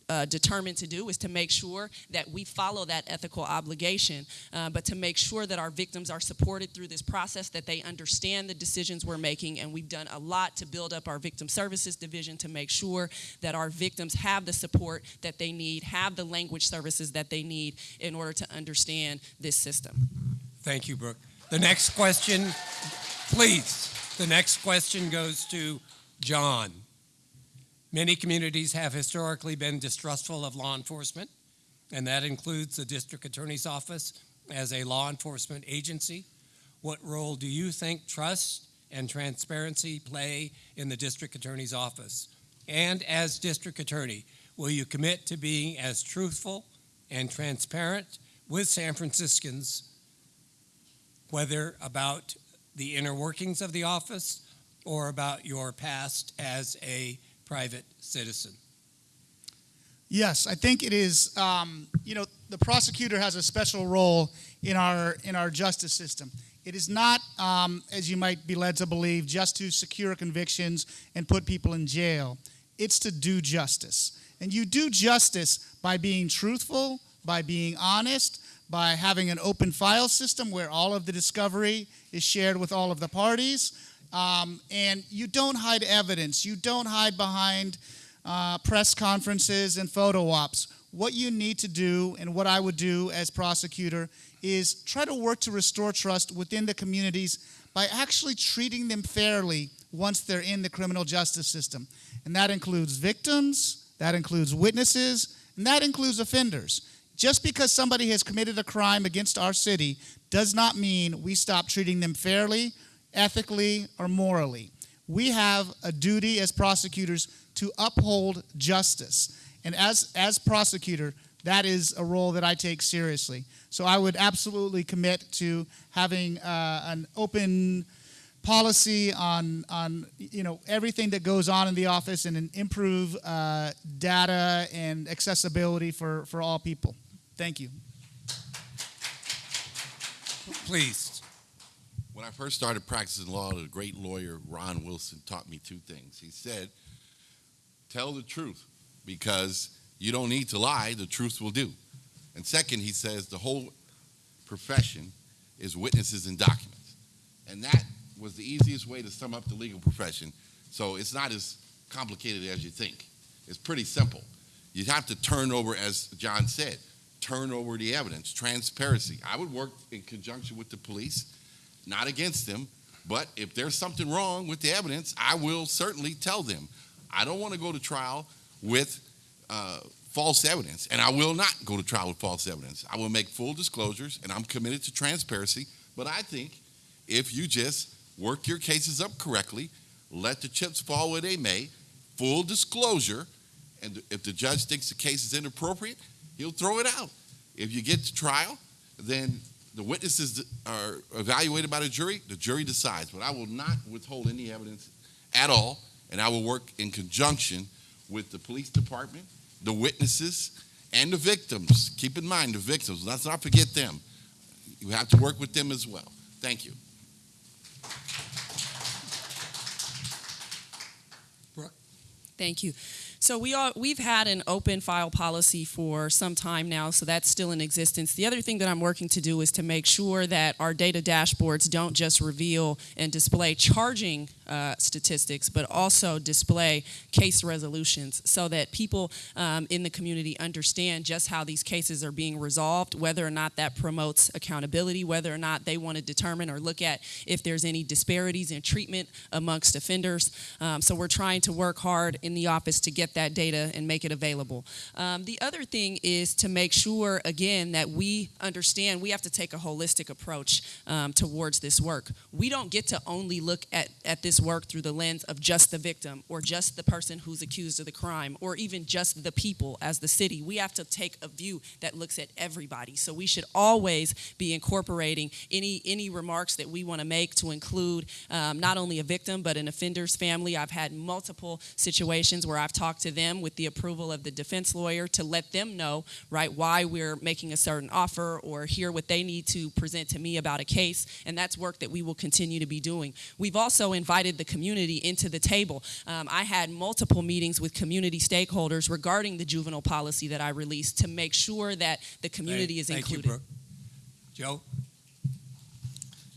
uh, determined to do is to make sure that we follow that ethical obligation, uh, but to make sure that our victims are supported through this process, that they understand the decisions we're making, and we've done a lot to build up our victim services division to make sure that our victims have the support that they need, have the language services that they need in order to understand this system. Thank you, Brooke. The next question, please. The next question goes to John. Many communities have historically been distrustful of law enforcement, and that includes the district attorney's office as a law enforcement agency. What role do you think trust and transparency play in the district attorney's office? And as district attorney, will you commit to being as truthful and transparent with San Franciscans, whether about the inner workings of the office or about your past as a private citizen? Yes, I think it is. Um, you know, the prosecutor has a special role in our in our justice system. It is not, um, as you might be led to believe, just to secure convictions and put people in jail. It's to do justice, and you do justice by being truthful, by being honest, by having an open file system where all of the discovery is shared with all of the parties, um, and you don't hide evidence. You don't hide behind uh, press conferences and photo ops. What you need to do, and what I would do as prosecutor, is try to work to restore trust within the communities by actually treating them fairly once they're in the criminal justice system. And that includes victims, that includes witnesses, and that includes offenders. Just because somebody has committed a crime against our city does not mean we stop treating them fairly, ethically, or morally. We have a duty as prosecutors to uphold justice. And as, as prosecutor, that is a role that I take seriously. So I would absolutely commit to having uh, an open policy on, on you know everything that goes on in the office and an improve uh, data and accessibility for, for all people. Thank you. Please. I first started practicing law, the great lawyer Ron Wilson taught me two things. He said, Tell the truth because you don't need to lie, the truth will do. And second, he says, the whole profession is witnesses and documents. And that was the easiest way to sum up the legal profession. So it's not as complicated as you think. It's pretty simple. You have to turn over, as John said, turn over the evidence, transparency. I would work in conjunction with the police, not against them, but if there's something wrong with the evidence, I will certainly tell them. I don't want to go to trial with uh, false evidence, and I will not go to trial with false evidence. I will make full disclosures, and I'm committed to transparency. But I think if you just work your cases up correctly, let the chips fall where they may, full disclosure, and if the judge thinks the case is inappropriate, he'll throw it out. If you get to trial, then the witnesses are evaluated by the jury, the jury decides. But I will not withhold any evidence at all, and I will work in conjunction with the police department, the witnesses, and the victims. Keep in mind the victims, let's not forget them. You have to work with them as well. Thank you. Brooke. Thank you. So we we've had an open file policy for some time now, so that's still in existence. The other thing that I'm working to do is to make sure that our data dashboards don't just reveal and display charging uh, statistics, but also display case resolutions so that people um, in the community understand just how these cases are being resolved, whether or not that promotes accountability, whether or not they want to determine or look at if there's any disparities in treatment amongst offenders. Um, so we're trying to work hard in the office to get that data and make it available. Um, the other thing is to make sure, again, that we understand we have to take a holistic approach um, towards this work. We don't get to only look at, at this work through the lens of just the victim or just the person who's accused of the crime or even just the people as the city. We have to take a view that looks at everybody. So we should always be incorporating any, any remarks that we want to make to include um, not only a victim but an offender's family. I've had multiple situations where I've talked to them with the approval of the defense lawyer to let them know, right, why we're making a certain offer or hear what they need to present to me about a case. And that's work that we will continue to be doing. We've also invited invited the community into the table. Um, I had multiple meetings with community stakeholders regarding the juvenile policy that I released to make sure that the community is Thank included. you, Brooke. Joe?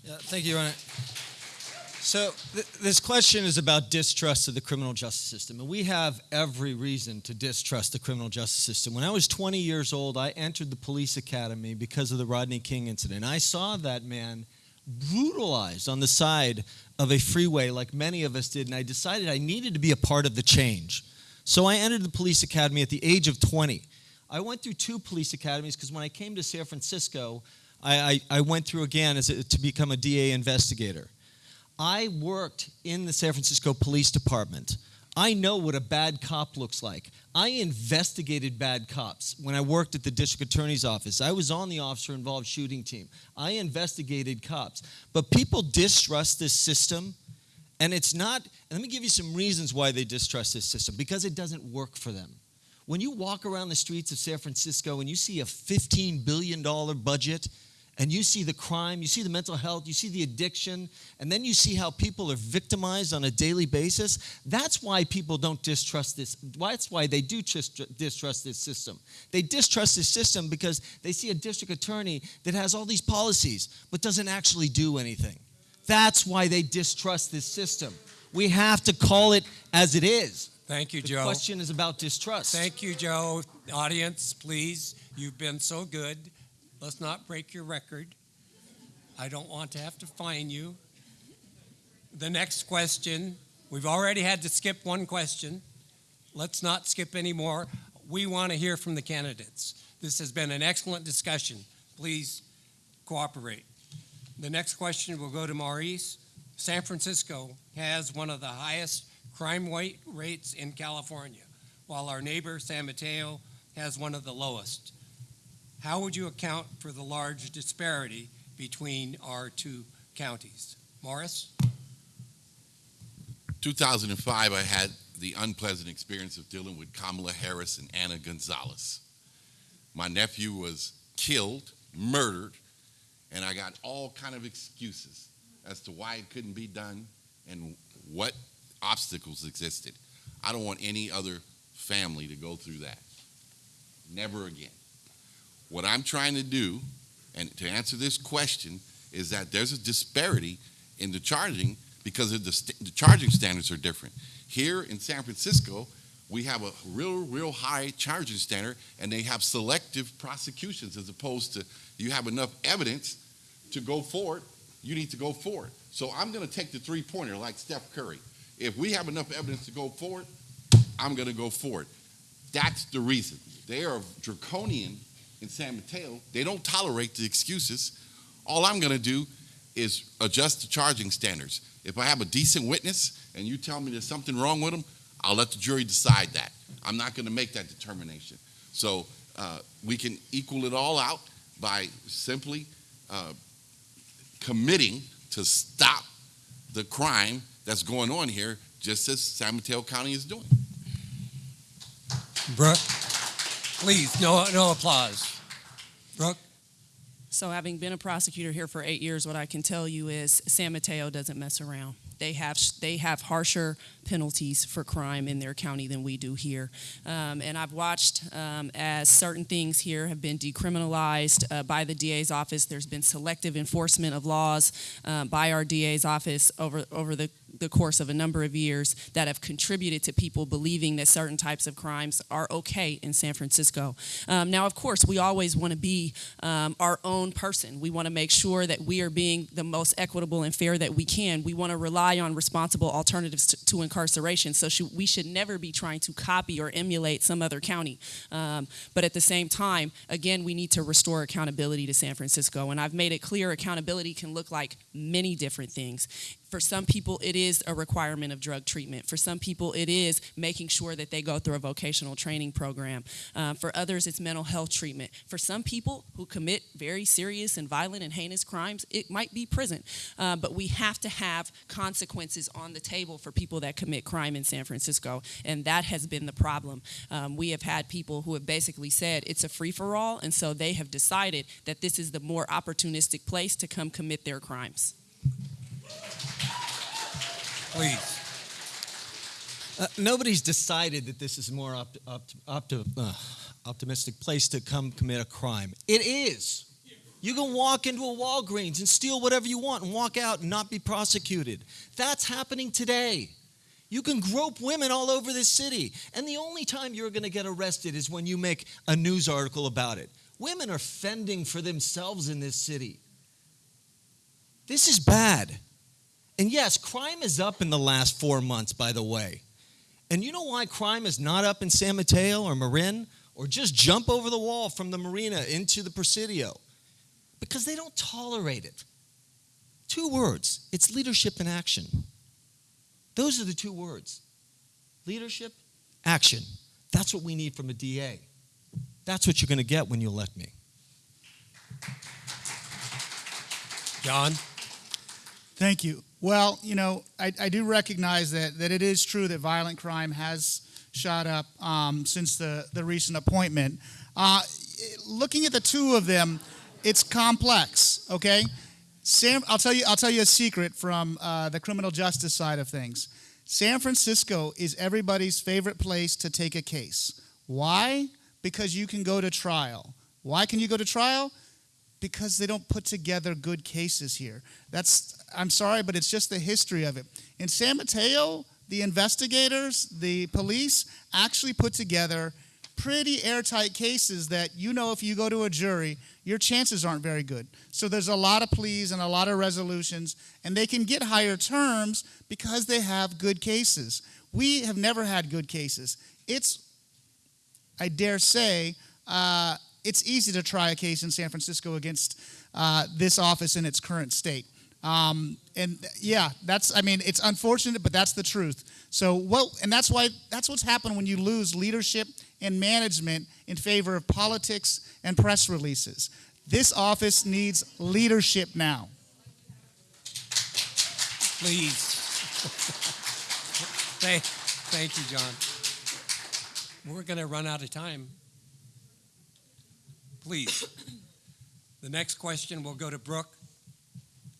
Yeah, thank you, Your Honor. So th- this question is about distrust of the criminal justice system, and we have every reason to distrust the criminal justice system. When I was 20 years old, I entered the police academy because of the Rodney King incident. I saw that man brutalized on the side of a freeway, like many of us did, and I decided I needed to be a part of the change. So I entered the police academy at the age of 20. I went through two police academies because when I came to San Francisco, I, I, I went through again as a, to become a DA investigator. I worked in the San Francisco Police Department. I know what a bad cop looks like. I investigated bad cops when I worked at the district attorney's office. I was on the officer involved shooting team. I investigated cops. But people distrust this system, and it's not, and let me give you some reasons why they distrust this system because it doesn't work for them. When you walk around the streets of San Francisco and you see a $15 billion budget, and you see the crime, you see the mental health, you see the addiction, and then you see how people are victimized on a daily basis, that's why people don't distrust this. That's why they do distrust this system. They distrust this system because they see a district attorney that has all these policies but doesn't actually do anything. That's why they distrust this system. We have to call it as it is. Thank you, The Joe. The question is about distrust. Thank you, Joe. Audience, please, you've been so good. Let's not break your record. I don't want to have to fine you. The next question, we've already had to skip one question. Let's not skip any more. We want to hear from the candidates. This has been an excellent discussion. Please cooperate. The next question will go to Maurice. San Francisco has one of the highest crime rate rates in California, while our neighbor San Mateo has one of the lowest. How would you account for the large disparity between our two counties? Morris? 2005, I had the unpleasant experience of dealing with Kamala Harris and Anna Gonzalez. My nephew was killed, murdered, and I got all kind of excuses as to why it couldn't be done and what obstacles existed. I don't want any other family to go through that. Never again. What I'm trying to do, and to answer this question, is that there's a disparity in the charging because of the, the charging standards are different. Here in San Francisco, we have a real, real high charging standard, and they have selective prosecutions as opposed to you have enough evidence to go forward, you need to go forward. So I'm going to take the three pointer like Steph Curry. If we have enough evidence to go forward, I'm going to go forward. That's the reason. They are draconian in San Mateo. They don't tolerate the excuses. All I'm going to do is adjust the charging standards. If I have a decent witness and you tell me there's something wrong with them, I'll let the jury decide that. I'm not going to make that determination. So uh, we can equal it all out by simply uh, committing to stop the crime that's going on here, just as San Mateo County is doing. Brooke? Please, no, no applause. Brooke? So, having been a prosecutor here for eight years, what I can tell you is San Mateo doesn't mess around. They have they have harsher penalties for crime in their county than we do here. Um, and I've watched um, as certain things here have been decriminalized uh, by the DA's office. There's been selective enforcement of laws uh, by our DA's office over over the the course of a number of years that have contributed to people believing that certain types of crimes are okay in San Francisco. Um, now, of course, we always want to be um, our own person. We want to make sure that we are being the most equitable and fair that we can. We want to rely on responsible alternatives to, to incarceration. So we should never be trying to copy or emulate some other county. Um, but at the same time, again, we need to restore accountability to San Francisco. And I've made it clear accountability can look like many different things. For some people, it is a requirement of drug treatment. For some people, it is making sure that they go through a vocational training program. Um, for others, it's mental health treatment. For some people who commit very serious and violent and heinous crimes, it might be prison. Uh, but we have to have consequences on the table for people that commit crime in San Francisco, and that has been the problem. Um, we have had people who have basically said it's a free for all, and so they have decided that this is the more opportunistic place to come commit their crimes. Please. Uh, nobody's decided that this is a more opt- opt- opti- uh, optimistic place to come commit a crime. It is. You can walk into a Walgreens and steal whatever you want and walk out and not be prosecuted. That's happening today. You can grope women all over this city. And the only time you're going to get arrested is when you make a news article about it. Women are fending for themselves in this city. This is bad. And yes, crime is up in the last four months, by the way. And you know why crime is not up in San Mateo or Marin or just jump over the wall from the marina into the Presidio? Because they don't tolerate it. Two words it's leadership and action. Those are the two words leadership, action. That's what we need from a DA. That's what you're going to get when you elect me. John? Thank you. Well, you know, I, I do recognize that, that it is true that violent crime has shot up um, since the, the recent appointment. Uh, looking at the two of them, it's complex, okay? Sam, I'll tell you, I'll tell you a secret from uh, the criminal justice side of things. San Francisco is everybody's favorite place to take a case. Why? Because you can go to trial. Why can you go to trial? Because they don't put together good cases here. That's I'm sorry, but it's just the history of it. In San Mateo, the investigators, the police actually put together pretty airtight cases that you know if you go to a jury, your chances aren't very good. So there's a lot of pleas and a lot of resolutions, and they can get higher terms because they have good cases. We have never had good cases. It's, I dare say, uh, it's easy to try a case in San Francisco against uh, this office in its current state. Um, and yeah, that's, I mean, it's unfortunate, but that's the truth. So, well, and that's why, that's what's happened when you lose leadership and management in favor of politics and press releases. This office needs leadership now. Please. thank, thank you, John. We're going to run out of time. Please. The next question will go to Brooke.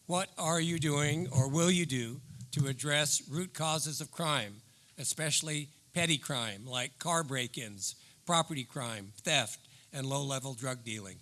What are you doing or will you do to address root causes of crime, especially petty crime like car break ins, property crime, theft, and low level drug dealing?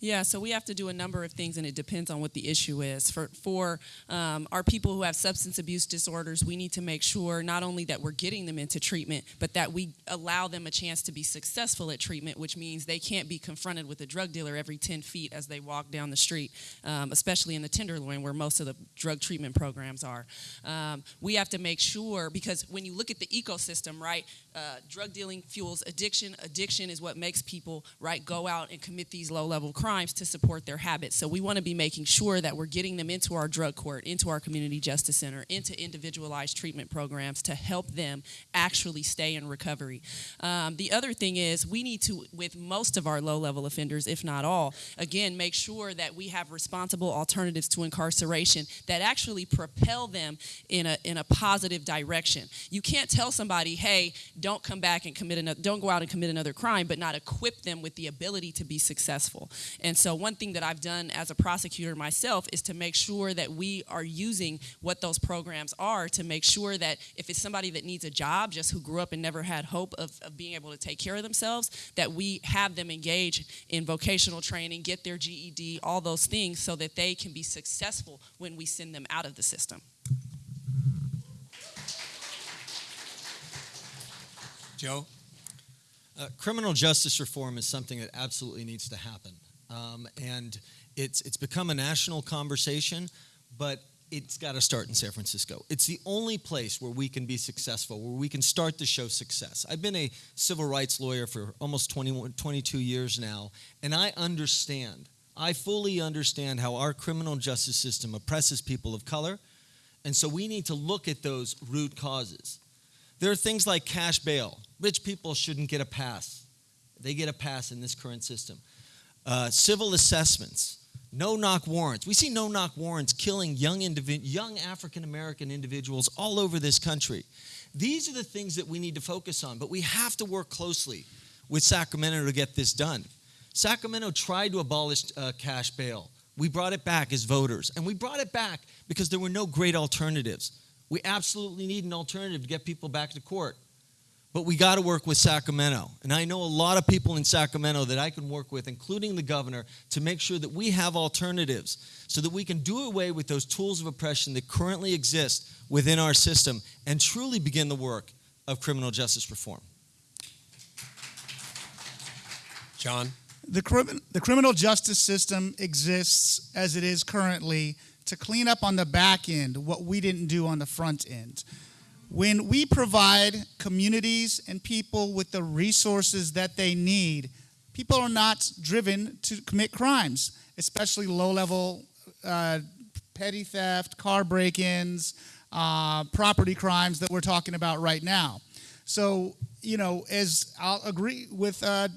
Yeah, so we have to do a number of things, and it depends on what the issue is. For for um, our people who have substance abuse disorders, we need to make sure not only that we're getting them into treatment, but that we allow them a chance to be successful at treatment, which means they can't be confronted with a drug dealer every 10 feet as they walk down the street, um, especially in the Tenderloin, where most of the drug treatment programs are. Um, we have to make sure because when you look at the ecosystem, right, uh, drug dealing fuels addiction. Addiction is what makes people right go out and commit these low level crimes to support their habits. So we want to be making sure that we're getting them into our drug court, into our community justice center, into individualized treatment programs to help them actually stay in recovery. Um, the other thing is we need to, with most of our low level offenders, if not all, again make sure that we have responsible alternatives to incarceration that actually propel them in a in a positive direction. You can't tell somebody, hey don't come back and commit another, don't go out and commit another crime, but not equip them with the ability to be successful. And so, one thing that I've done as a prosecutor myself is to make sure that we are using what those programs are to make sure that if it's somebody that needs a job, just who grew up and never had hope of, of being able to take care of themselves, that we have them engage in vocational training, get their GED, all those things, so that they can be successful when we send them out of the system. Joe? Uh, criminal justice reform is something that absolutely needs to happen. Um, and it's, it's become a national conversation, but it's got to start in San Francisco. It's the only place where we can be successful, where we can start to show success. I've been a civil rights lawyer for almost 21, 22 years now, and I understand, I fully understand how our criminal justice system oppresses people of color. And so we need to look at those root causes. There are things like cash bail. Rich people shouldn't get a pass. They get a pass in this current system. Uh, civil assessments, no knock warrants. We see no knock warrants killing young, young African American individuals all over this country. These are the things that we need to focus on, but we have to work closely with Sacramento to get this done. Sacramento tried to abolish uh, cash bail. We brought it back as voters, and we brought it back because there were no great alternatives. We absolutely need an alternative to get people back to court. But we got to work with Sacramento. And I know a lot of people in Sacramento that I can work with, including the governor, to make sure that we have alternatives so that we can do away with those tools of oppression that currently exist within our system and truly begin the work of criminal justice reform. John? The, crim- the criminal justice system exists as it is currently to clean up on the back end what we didn't do on the front end. When we provide communities and people with the resources that they need, people are not driven to commit crimes, especially low level uh, petty theft, car break ins, uh, property crimes that we're talking about right now. So, you know, as I'll agree with uh,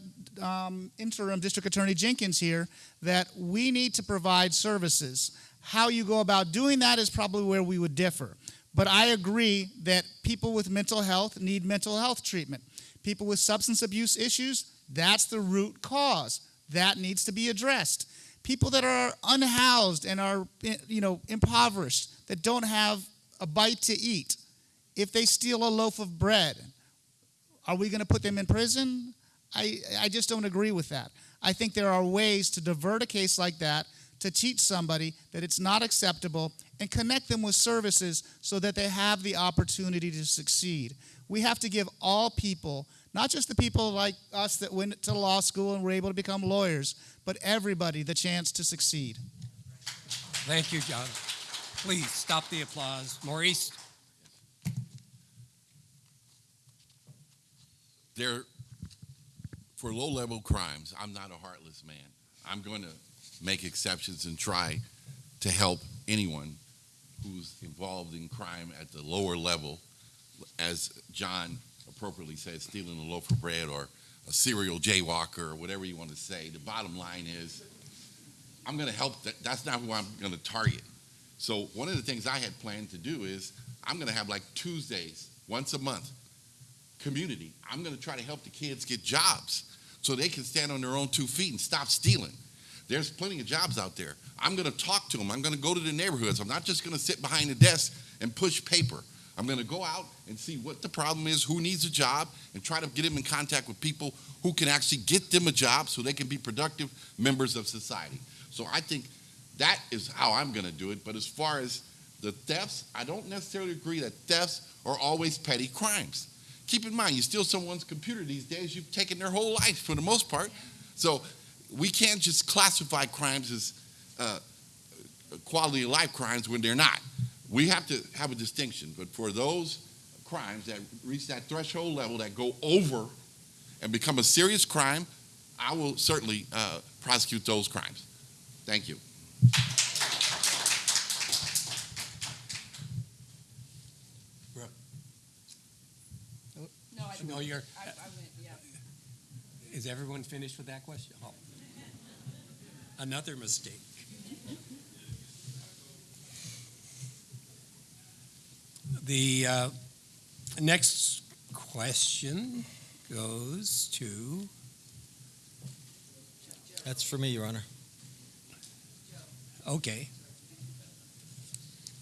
um, interim District Attorney Jenkins here, that we need to provide services. How you go about doing that is probably where we would differ. But I agree that people with mental health need mental health treatment. People with substance abuse issues, that's the root cause. That needs to be addressed. People that are unhoused and are, you know, impoverished, that don't have a bite to eat, if they steal a loaf of bread, are we going to put them in prison? I, I just don't agree with that. I think there are ways to divert a case like that, to teach somebody that it's not acceptable, and connect them with services so that they have the opportunity to succeed. We have to give all people, not just the people like us that went to law school and were able to become lawyers, but everybody the chance to succeed. Thank you, John. Please stop the applause. Maurice? There, for low-level crimes, I'm not a heartless man. I'm going to make exceptions and try to help anyone who's involved in crime at the lower level, as John appropriately said, stealing a loaf of bread or a serial jaywalker or whatever you want to say. The bottom line is, I'm going to help. That, that's not who I'm going to target. So one of the things I had planned to do is I'm going to have like Tuesdays once a month community. I'm going to try to help the kids get jobs so they can stand on their own two feet and stop stealing. There's plenty of jobs out there. I'm going to talk to them. I'm going to go to the neighborhoods. I'm not just going to sit behind a desk and push paper. I'm going to go out and see what the problem is, who needs a job, and try to get them in contact with people who can actually get them a job so they can be productive members of society. So I think that is how I'm going to do it. But as far as the thefts, I don't necessarily agree that thefts are always petty crimes. Keep in mind, you steal someone's computer these days, you've taken their whole life for the most part. So we can't just classify crimes as uh, quality of life crimes when they're not. We have to have a distinction. But for those crimes that reach that threshold level that go over and become a serious crime, I will certainly uh, prosecute those crimes. Thank you. No, I No, you're, I, I went, yeah. is everyone finished with that question? Oh. Another mistake. The uh, next question goes to, That's for me, Your Honor. okay.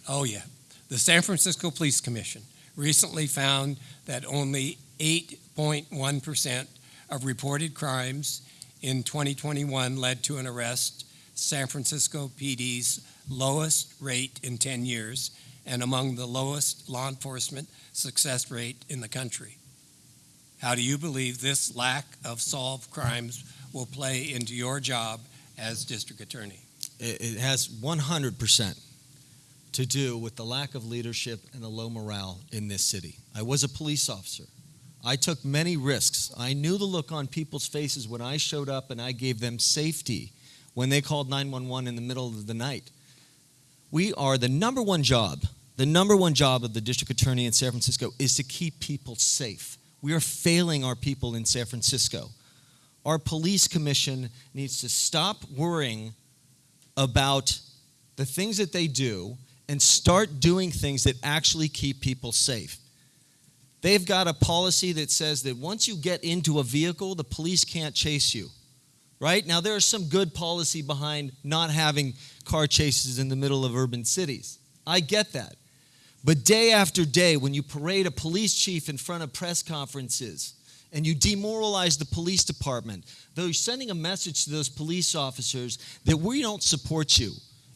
Oh, yeah. The San Francisco Police Commission recently found that only 8.1% of reported crimes in 2021 led to an arrest, San Francisco PD's lowest rate in 10 years, and among the lowest law enforcement success rate in the country. How do you believe this lack of solved crimes will play into your job as district attorney? It, has 100% to do with the lack of leadership and the low morale in this city. I was a police officer. I took many risks. I knew the look on people's faces when I showed up and I gave them safety when they called 911 in the middle of the night. We are the number one job, the number one job of the district attorney in San Francisco is to keep people safe. We are failing our people in San Francisco. Our police commission needs to stop worrying about the things that they do and start doing things that actually keep people safe. They've got a policy that says that once you get into a vehicle, the police can't chase you. Right? Now, there is some good policy behind not having car chases in the middle of urban cities. I get that. But day after day, when you parade a police chief in front of press conferences and you demoralize the police department, though you're sending a message to those police officers that we don't support you.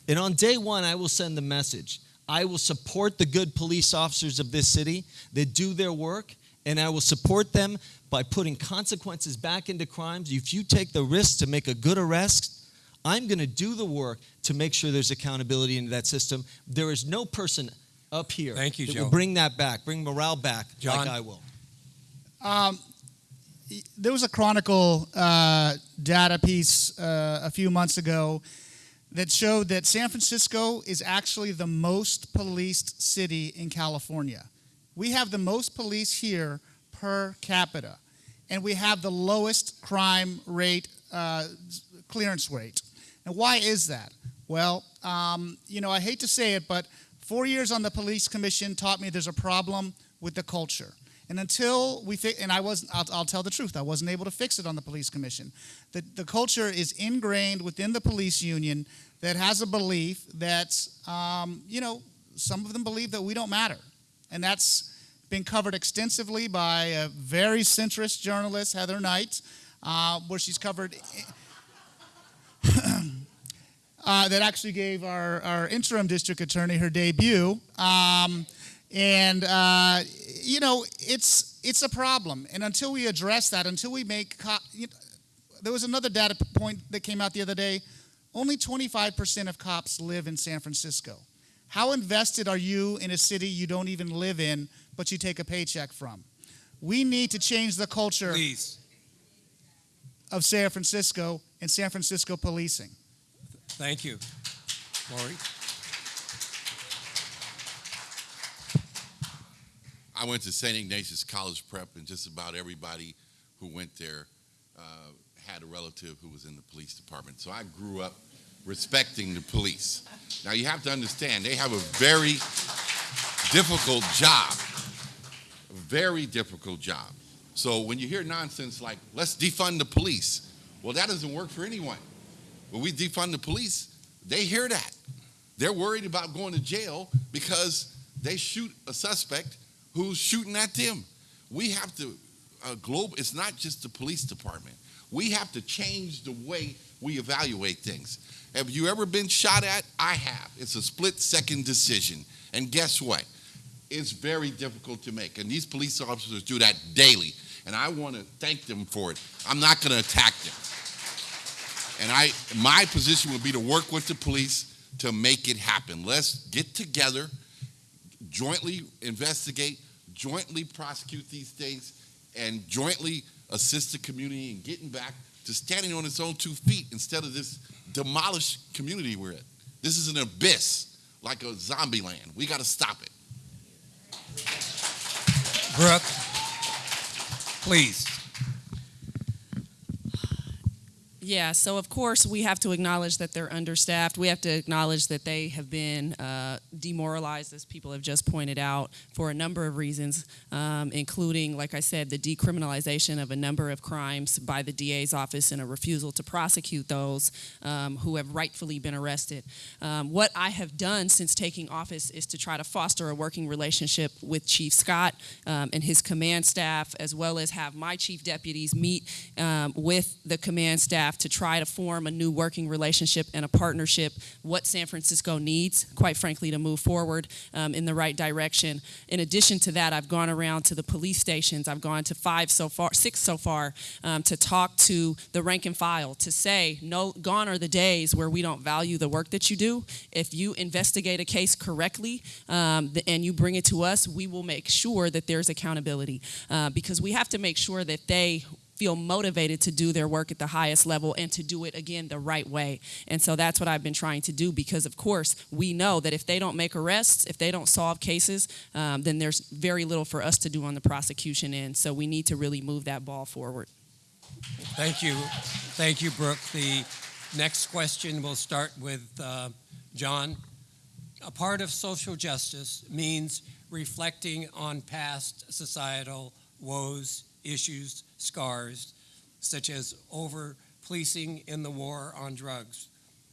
And on day one, I will send the message I will support the good police officers of this city that do their work, and I will support them by putting consequences back into crimes. If you take the risk to make a good arrest, I'm going to do the work to make sure there's accountability into that system. There is no person up here Thank you, that Joe. will bring that back, bring morale back John? like I will. Um, there was a Chronicle uh, data piece uh, a few months ago that showed that San Francisco is actually the most policed city in California. We have the most police here per capita, and we have the lowest crime rate, uh, clearance rate. And why is that? Well, um, you know, I hate to say it, but four years on the police commission taught me there's a problem with the culture. And until we fi- and I wasn't, I'll, I'll tell the truth, I wasn't able to fix it on the police commission. The, the culture is ingrained within the police union that has a belief that, um, you know, some of them believe that we don't matter. And that's been covered extensively by a very centrist journalist, Heather Knight, uh, where she's covered. Uh, that actually gave our, our interim district attorney her debut. Um, and uh, you know, it's it's a problem. And until we address that, until we make, co- you know, there was another data point that came out the other day. Only 25% of cops live in San Francisco. How invested are you in a city you don't even live in, but you take a paycheck from? We need to change the culture Please, of San Francisco and San Francisco policing. thank you. Lori? I went to St. Ignatius College Prep, and just about everybody who went there uh, had a relative who was in the police department. So I grew up respecting the police. Now you have to understand, they have a very difficult job. A very difficult job. So when you hear nonsense like, let's defund the police, well, that doesn't work for anyone. When we defund the police, they hear that. They're worried about going to jail because they shoot a suspect who's shooting at them. We have to, uh, globe, it's not just the police department. We have to change the way we evaluate things. Have you ever been shot at? I have. It's a split second decision. And guess what? It's very difficult to make. And these police officers do that daily. And I want to thank them for it. I'm not going to attack them. And I, my position would be to work with the police to make it happen. Let's get together, jointly investigate, jointly prosecute these things, and jointly assist the community in getting back to standing on its own two feet instead of this demolished community we're in. This is an abyss, like a zombie land. We got to stop it. Brooke? Please. Yeah, so of course we have to acknowledge that they're understaffed. We have to acknowledge that they have been uh, demoralized, as people have just pointed out, for a number of reasons, um, including, like I said, the decriminalization of a number of crimes by the DA's office and a refusal to prosecute those um, who have rightfully been arrested. Um, what I have done since taking office is to try to foster a working relationship with Chief Scott um, and his command staff, as well as have my chief deputies meet um, with the command staff to try to form a new working relationship and a partnership, what San Francisco needs, quite frankly, to move forward um, in the right direction. In addition to that, I've gone around to the police stations. I've gone to five so far, six so far, um, to talk to the rank and file, to say, no, gone are the days where we don't value the work that you do. If you investigate a case correctly um, and you bring it to us, we will make sure that there's accountability uh, because we have to make sure that they feel motivated to do their work at the highest level and to do it again the right way. And so that's what I've been trying to do because, of course, we know that if they don't make arrests, if they don't solve cases, um, then there's very little for us to do on the prosecution end. So we need to really move that ball forward. Thank you. Thank you, Brooke. The next question will start with uh, John. A part of social justice means reflecting on past societal woes, issues, scars, such as over policing in the war on drugs.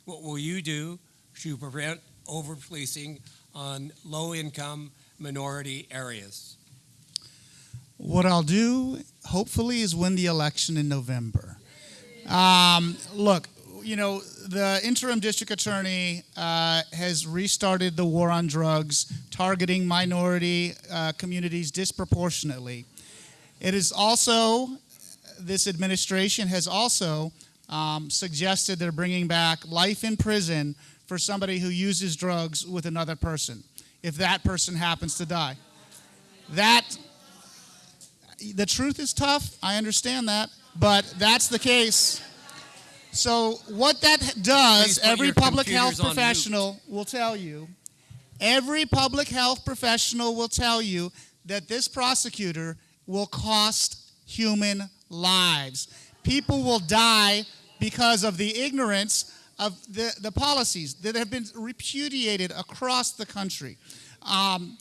What will you do to prevent over policing on low income minority areas? What I'll do, hopefully, is win the election in November. Um, look, you know, the interim district attorney uh, has restarted the war on drugs, targeting minority uh, communities disproportionately. It is also, this administration has also um, suggested they're bringing back life in prison for somebody who uses drugs with another person, if that person happens to die. That the truth is tough. I understand that, but that's the case. So what that does, every public health professional will tell you. Every public health professional will tell you that this prosecutor will cost human lives. People will die because of the ignorance of the, the policies that have been repudiated across the country. Um,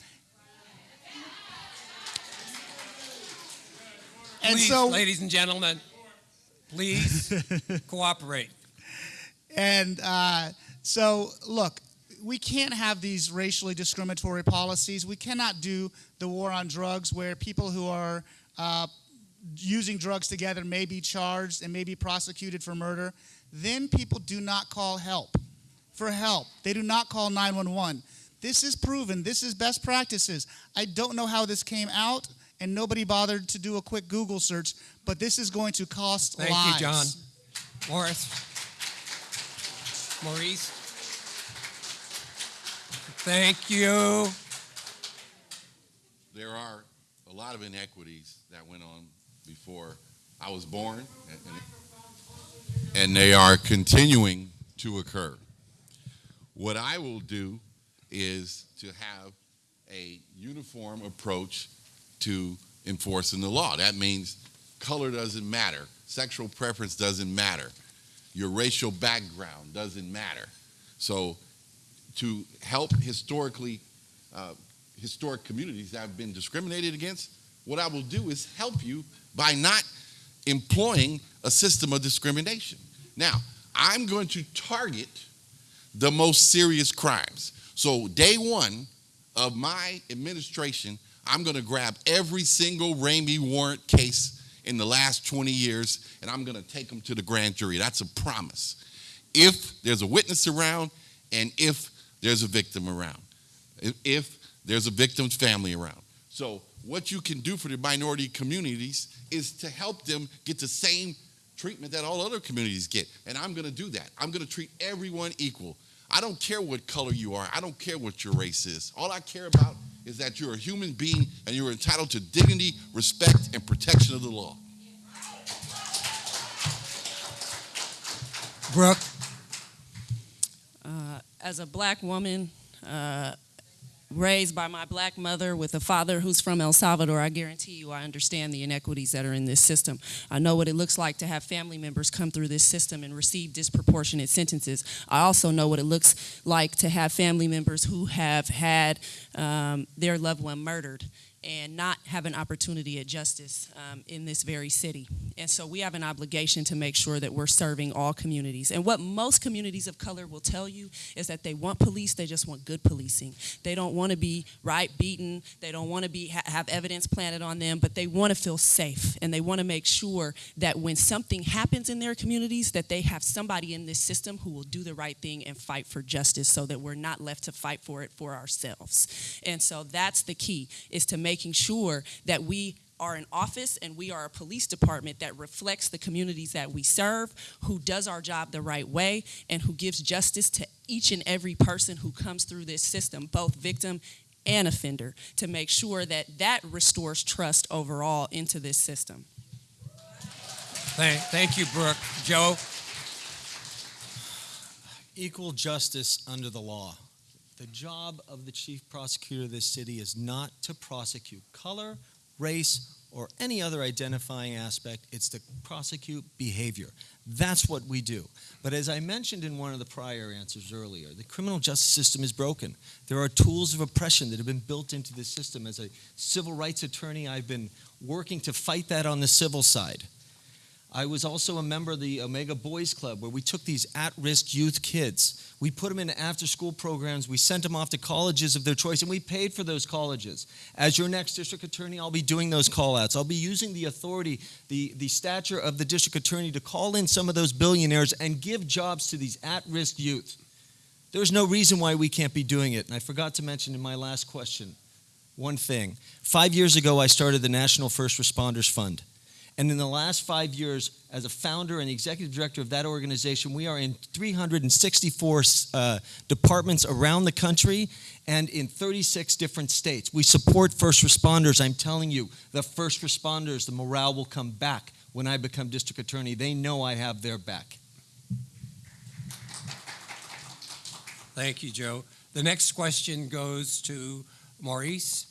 and Please, so, ladies and gentlemen, please cooperate. And uh, so, look, we can't have these racially discriminatory policies. We cannot do the war on drugs where people who are uh, using drugs together may be charged and may be prosecuted for murder. Then people do not call help for help. They do not call 911. This is proven. This is best practices. I don't know how this came out, and nobody bothered to do a quick Google search, but this is going to cost Thank lives. you, John. Morris. Maurice. Thank you. There are a lot of inequities that went on before I was born, and, they are continuing to occur. What I will do is to have a uniform approach to enforcing the law. That means color doesn't matter, sexual preference doesn't matter, your racial background doesn't matter. So, to help historically uh, historic communities that have been discriminated against, what I will do is help you by not employing a system of discrimination. Now, I'm going to target the most serious crimes. So, day one of my administration, I'm going to grab every single Ramey warrant case in the last 20 years and I'm going to take them to the grand jury. That's a promise. If there's a witness around and if there's a victim around, if- if there's a victim's family around. So, what you can do for the minority communities is to help them get the same treatment that all other communities get. And I'm going to do that. I'm going to treat everyone equal. I don't care what color you are, I don't care what your race is. All I care about is that you're a human being and you're entitled to dignity, respect, and protection of the law. Brooke. as a black woman uh, raised by my black mother with a father who's from El Salvador, I guarantee you I understand the inequities that are in this system. I know what it looks like to have family members come through this system and receive disproportionate sentences. I also know what it looks like to have family members who have had um, their loved one murdered and not have an opportunity at justice um, in this very city. And so we have an obligation to make sure that we're serving all communities. And what most communities of color will tell you is that they want police, they just want good policing. They don't want to be right beaten, they don't want to be ha- have evidence planted on them, but they want to feel safe and they want to make sure that when something happens in their communities that they have somebody in this system who will do the right thing and fight for justice so that we're not left to fight for it for ourselves. And so that's the key is to making sure that we are an office and we are a police department that reflects the communities that we serve, who does our job the right way, and who gives justice to each and every person who comes through this system, both victim and offender, to make sure that that restores trust overall into this system. Thank, thank you, Brooke. Joe. equal justice under the law. The job of the chief prosecutor of this city is not to prosecute color, race, or any other identifying aspect. It's to prosecute behavior. That's what we do. But as I mentioned in one of the prior answers earlier, the criminal justice system is broken. There are tools of oppression that have been built into the system. As a civil rights attorney, I've been working to fight that on the civil side. I was also a member of the Omega Boys Club where we took these at risk youth kids. We put them into after school programs. We sent them off to colleges of their choice and we paid for those colleges. As your next district attorney, I'll be doing those call outs. I'll be using the authority, the, the stature of the district attorney to call in some of those billionaires and give jobs to these at risk youth. There's no reason why we can't be doing it. And I forgot to mention in my last question one thing. Five years ago, I started the National First Responders Fund. And in the last five years, as a founder and executive director of that organization, we are in 364 uh, departments around the country and in 36 different states. We support first responders. I'm telling you, the first responders, the morale will come back when I become district attorney. They know I have their back. Thank you, Joe. The next question goes to Maurice.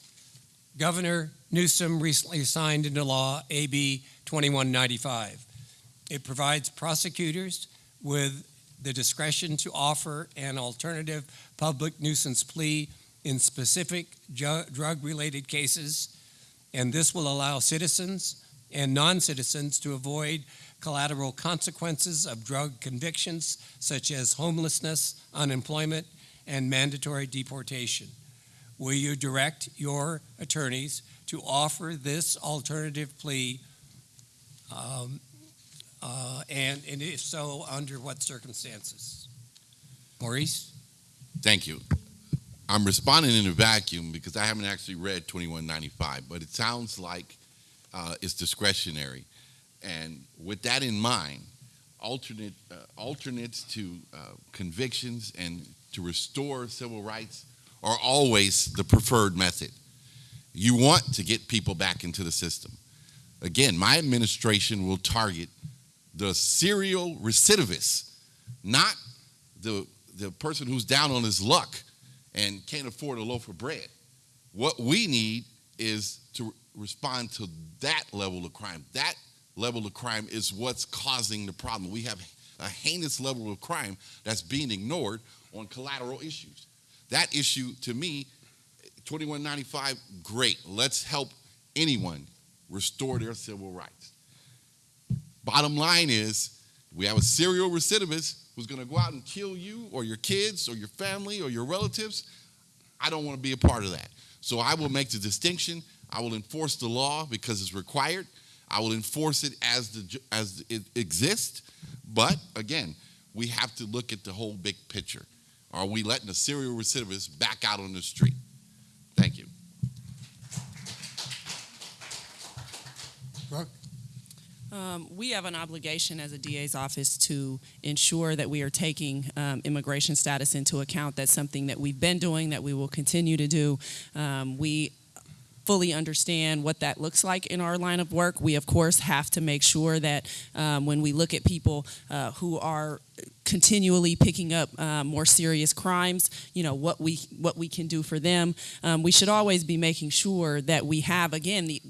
Governor Newsom recently signed into law AB 2195. It provides prosecutors with the discretion to offer an alternative public nuisance plea in specific drug related cases, and this will allow citizens and non citizens to avoid collateral consequences of drug convictions such as homelessness, unemployment, and mandatory deportation. Will you direct your attorneys to offer this alternative plea? Um, uh, and, and if so, under what circumstances? Maurice? Thank you. I'm responding in a vacuum because I haven't actually read 2195, but it sounds like uh, it's discretionary. And with that in mind, alternate uh, alternates to uh, convictions and to restore civil rights are always the preferred method. You want to get people back into the system. Again, my administration will target the serial recidivist, not the, the person who's down on his luck and can't afford a loaf of bread. What we need is to respond to that level of crime. That level of crime is what's causing the problem. We have a heinous level of crime that's being ignored on collateral issues. That issue, to me, 2195, great. Let's help anyone restore their civil rights. Bottom line is, we have a serial recidivist who's going to go out and kill you or your kids or your family or your relatives. I don't want to be a part of that. So I will make the distinction. I will enforce the law because it's required. I will enforce it as the as it exists. But again, we have to look at the whole big picture. Are we letting a serial recidivist back out on the street? Thank you. Brooke? Um, we have an obligation as a DA's office to ensure that we are taking um, immigration status into account. That's something that we've been doing, that we will continue to do. Um, we fully understand what that looks like in our line of work. We, of course, have to make sure that um, when we look at people uh, who are continually picking up uh, more serious crimes, you know what we what we can do for them. Um, we should always be making sure that we have again the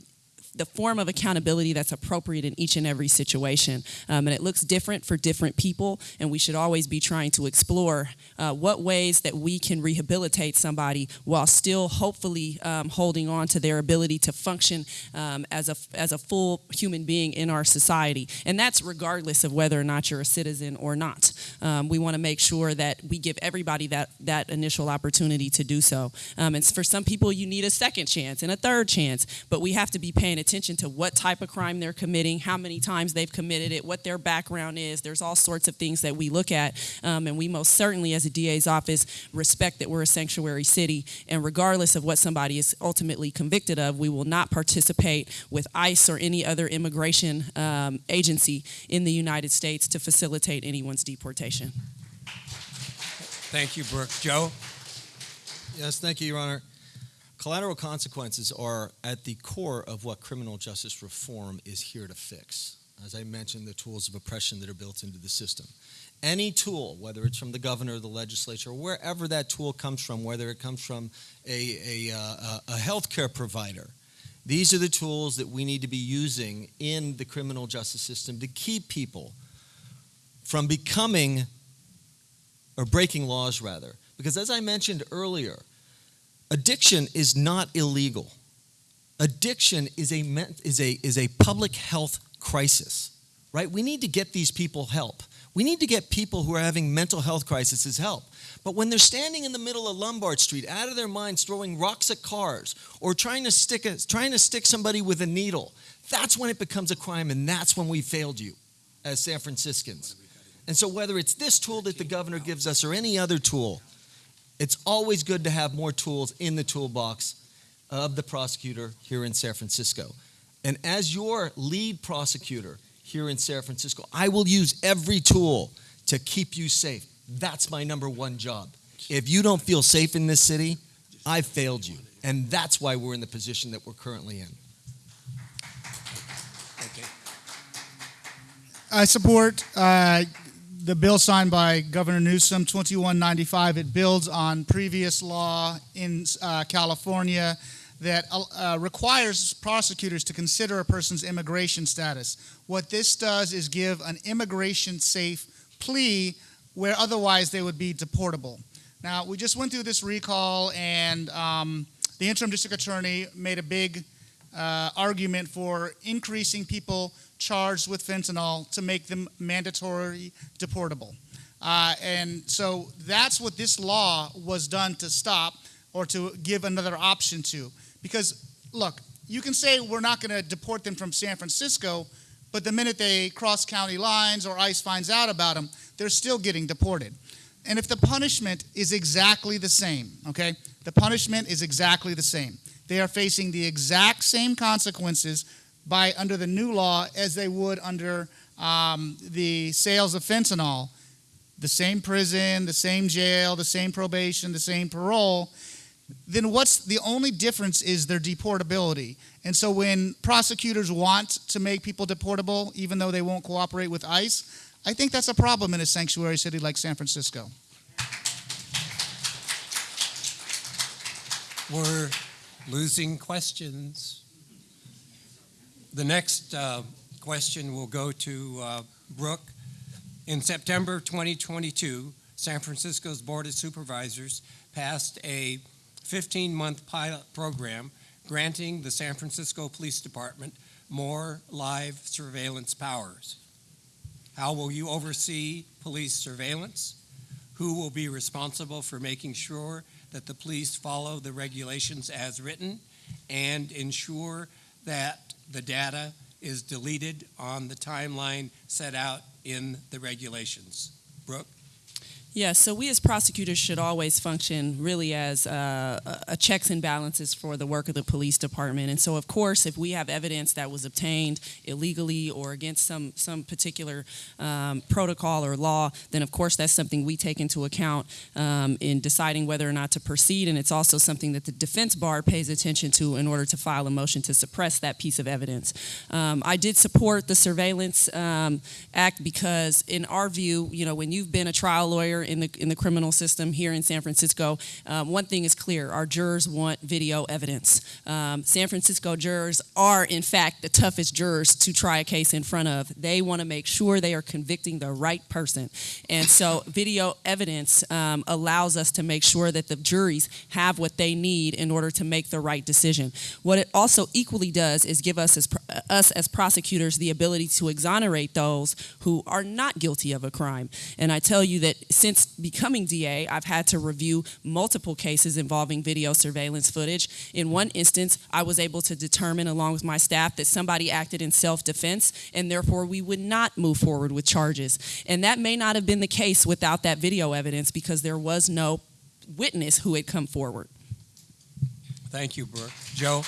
the form of accountability that's appropriate in each and every situation. Um, and it looks different for different people, and we should always be trying to explore uh, what ways that we can rehabilitate somebody while still hopefully um, holding on to their ability to function um, as, a, as a full human being in our society. And that's regardless of whether or not you're a citizen or not. Um, we want to make sure that we give everybody that, that initial opportunity to do so. Um, and for some people, you need a second chance and a third chance, but we have to be paying attention to what type of crime they're committing, how many times they've committed it, what their background is. There's all sorts of things that we look at, um, and we most certainly, as a DA's office, respect that we're a sanctuary city. And regardless of what somebody is ultimately convicted of, we will not participate with ICE or any other immigration um, agency in the United States to facilitate anyone's deportation. Thank you, Brooke. Joe? Yes, thank you, Your Honor. Collateral consequences are at the core of what criminal justice reform is here to fix. As I mentioned, the tools of oppression that are built into the system. Any tool, whether it's from the governor, the legislature, or wherever that tool comes from, whether it comes from a, a, uh, a healthcare provider, these are the tools that we need to be using in the criminal justice system to keep people from becoming or breaking laws, rather. Because as I mentioned earlier, Addiction is not illegal. Addiction is a, is a, is a public health crisis. right? We need to get these people help. We need to get people who are having mental health crises help. But when they're standing in the middle of Lombard Street, out of their minds, throwing rocks at cars or trying to stick a, trying to stick somebody with a needle, that's when it becomes a crime, and that's when we failed you as San Franciscans. And so, whether it's this tool that the governor gives us or any other tool, it's always good to have more tools in the toolbox of the prosecutor here in San Francisco. And as your lead prosecutor here in San Francisco, I will use every tool to keep you safe. That's my number one job. If you don't feel safe in this city, I've failed you. And that's why we're in the position that we're currently in. Okay. I support uh, the bill signed by Governor Newsom, 2195. It builds on previous law in uh, California that uh, requires prosecutors to consider a person's immigration status. What this does is give an immigration safe plea where otherwise they would be deportable. Now, we just went through this recall, and um, the interim district attorney made a big uh, argument for increasing people charged with fentanyl to make them mandatory deportable. Uh, and so that's what this law was done to stop or to give another option to. Because, look, you can say we're not going to deport them from San Francisco, but the minute they cross county lines or ICE finds out about them, they're still getting deported. And if the punishment is exactly the same, okay, the punishment is exactly the same. They are facing the exact same consequences by under the new law as they would under um, the sales of fentanyl. The same prison, the same jail, the same probation, the same parole. Then what's the only difference is their deportability. And so when prosecutors want to make people deportable, even though they won't cooperate with ICE, I think that's a problem in a sanctuary city like San Francisco. We're losing questions. The next uh, question will go to uh, Brooke. In September 2022, San Francisco's Board of Supervisors passed a 15-month pilot program granting the San Francisco Police Department more live surveillance powers. How will you oversee police surveillance? Who will be responsible for making sure that the police follow the regulations as written and ensure that the data is deleted on the timeline set out in the regulations? Brooke? Yes, so we as prosecutors should always function really as uh, a checks and balances for the work of the police department. And so, of course, if we have evidence that was obtained illegally or against some some particular um, protocol or law, then of course that's something we take into account um, in deciding whether or not to proceed. And it's also something that the defense bar pays attention to in order to file a motion to suppress that piece of evidence. Um, I did support the Surveillance um, Act because, in our view, you know, when you've been a trial lawyer in the in the criminal system here in San Francisco, um, one thing is clear: our jurors want video evidence. Um, San Francisco jurors are, in fact, the toughest jurors to try a case in front of. They want to make sure they are convicting the right person, and so video evidence um, allows us to make sure that the juries have what they need in order to make the right decision. What it also equally does is give us as us as prosecutors the ability to exonerate those who are not guilty of a crime. And I tell you that since since becoming DA, I've had to review multiple cases involving video surveillance footage. In one instance, I was able to determine, along with my staff, that somebody acted in self defense, and therefore we would not move forward with charges. And that may not have been the case without that video evidence because there was no witness who had come forward. Thank you, Brooke. Joe?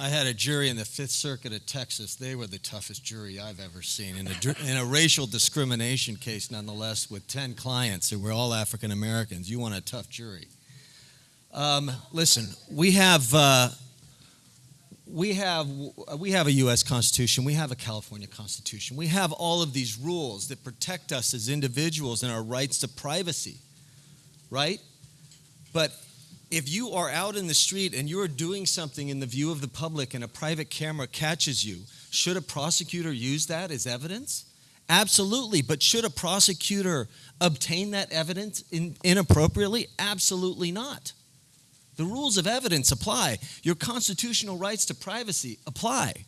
I had a jury in the Fifth Circuit of Texas. They were the toughest jury I've ever seen in a, in a racial discrimination case, nonetheless, with 10 clients who were all African Americans. You want a tough jury. Um, listen, we have. Uh, we have we have a U.S. Constitution. We have a California Constitution. We have all of these rules that protect us as individuals and our rights to privacy, right? But if you are out in the street and you're doing something in the view of the public and a private camera catches you, should a prosecutor use that as evidence? Absolutely. But should a prosecutor obtain that evidence in, inappropriately? Absolutely not. The rules of evidence apply. Your constitutional rights to privacy apply.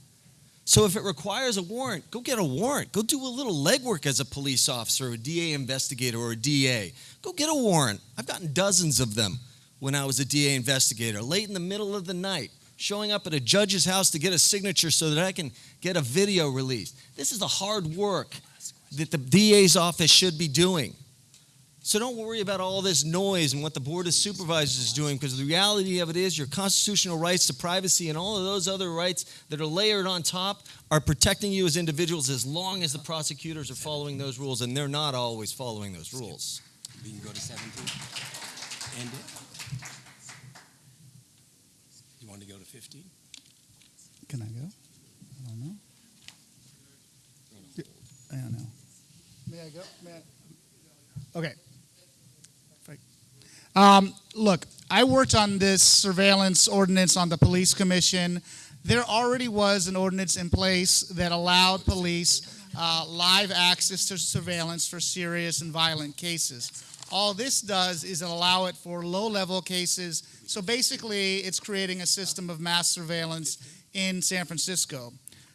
So if it requires a warrant, go get a warrant. Go do a little legwork as a police officer, or a DA investigator, or a DA. Go get a warrant. I've gotten dozens of them when I was a DA investigator, late in the middle of the night, showing up at a judge's house to get a signature so that I can get a video released. This is the hard work that the DA's office should be doing. So don't worry about all this noise and what the Board of Supervisors is doing because the reality of it is your constitutional rights to privacy and all of those other rights that are layered on top are protecting you as individuals as long as the prosecutors are following those rules, and they're not always following those rules. We can go to 17. End it. You want to go to 15? Can I go? I don't know. I don't know. May I go? May I? Okay. Um, look, I worked on this surveillance ordinance on the police commission. There already was an ordinance in place that allowed police uh, live access to surveillance for serious and violent cases. All this does is allow it for low-level cases. So basically, it's creating a system of mass surveillance in San Francisco.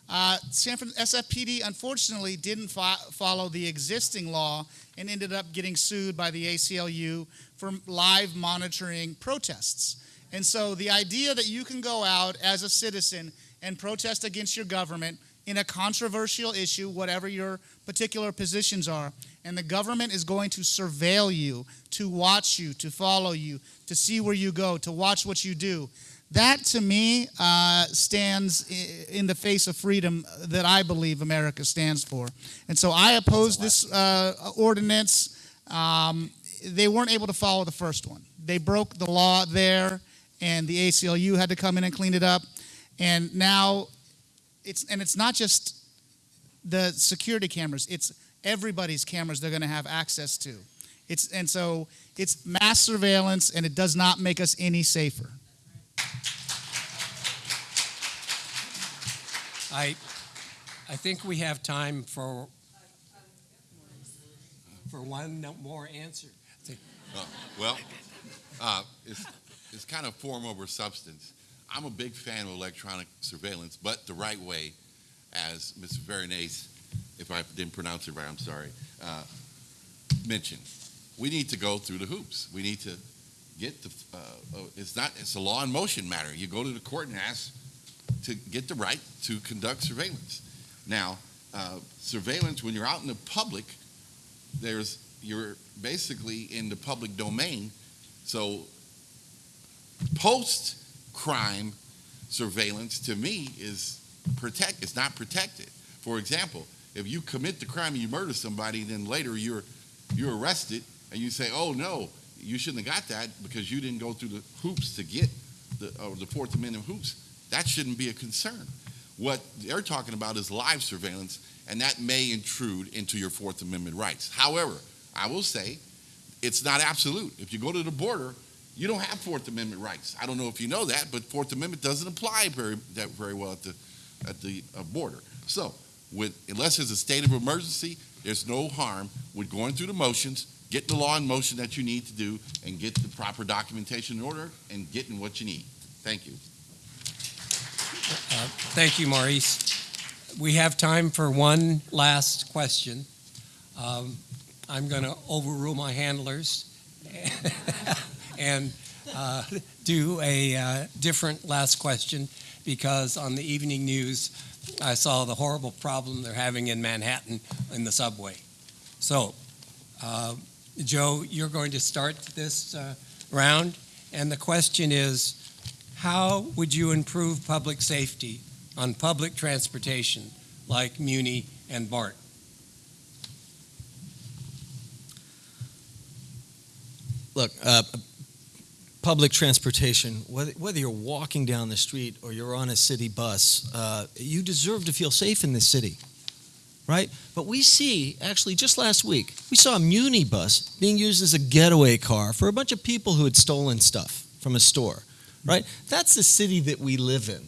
Uh, San Fran- SFPD unfortunately didn't fo- follow the existing law and ended up getting sued by the ACLU for live monitoring protests. And so the idea that you can go out as a citizen and protest against your government in a controversial issue, whatever your particular positions are, and the government is going to surveil you, to watch you, to follow you, to see where you go, to watch what you do. That to me uh, stands in the face of freedom that I believe America stands for. And so I oppose this uh, ordinance. Um, they weren't able to follow the first one. They broke the law there, and the ACLU had to come in and clean it up. And now it's and it's not just the security cameras; it's everybody's cameras they're going to have access to. It's and so it's mass surveillance, and it does not make us any safer. I, I think we have time for, for one more answer. Uh, well, uh, it's, it's kind of form over substance. I'm a big fan of electronic surveillance, but the right way, as Mr. Veronese, if I didn't pronounce it right, I'm sorry, uh, mentioned. We need to go through the hoops. We need to get the, uh, uh, it's not, it's a law in motion matter. You go to the court and ask to get the right to conduct surveillance. Now, uh, surveillance, when you're out in the public, there's, you're basically in the public domain. So post-crime surveillance, to me, is protect, it's not protected. For example, if you commit the crime and you murder somebody, then later you're, you're arrested and you say, oh, no, you shouldn't have got that because you didn't go through the hoops to get the, or the Fourth Amendment hoops. That shouldn't be a concern. What they're talking about is live surveillance, and that may intrude into your Fourth Amendment rights. However, I will say it's not absolute. If you go to the border, you don't have Fourth Amendment rights. I don't know if you know that, but Fourth Amendment doesn't apply very that very well at the at the uh, border. So, with unless there's a state of emergency, there's no harm with going through the motions, getting the law in motion that you need to do, and get the proper documentation in order, and getting what you need. Thank you. Uh, Thank you, Maurice. We have time for one last question. Um, I'm going to overrule my handlers and uh, do a uh, different last question because on the evening news, I saw the horrible problem they're having in Manhattan in the subway. So, uh, Joe, you're going to start this uh, round, and the question is how would you improve public safety on public transportation like Muni and BART? Look, uh, public transportation, whether, whether you're walking down the street or you're on a city bus, uh, you deserve to feel safe in this city, right? But we see, actually, just last week, we saw a Muni bus being used as a getaway car for a bunch of people who had stolen stuff from a store, right? That's the city that we live in.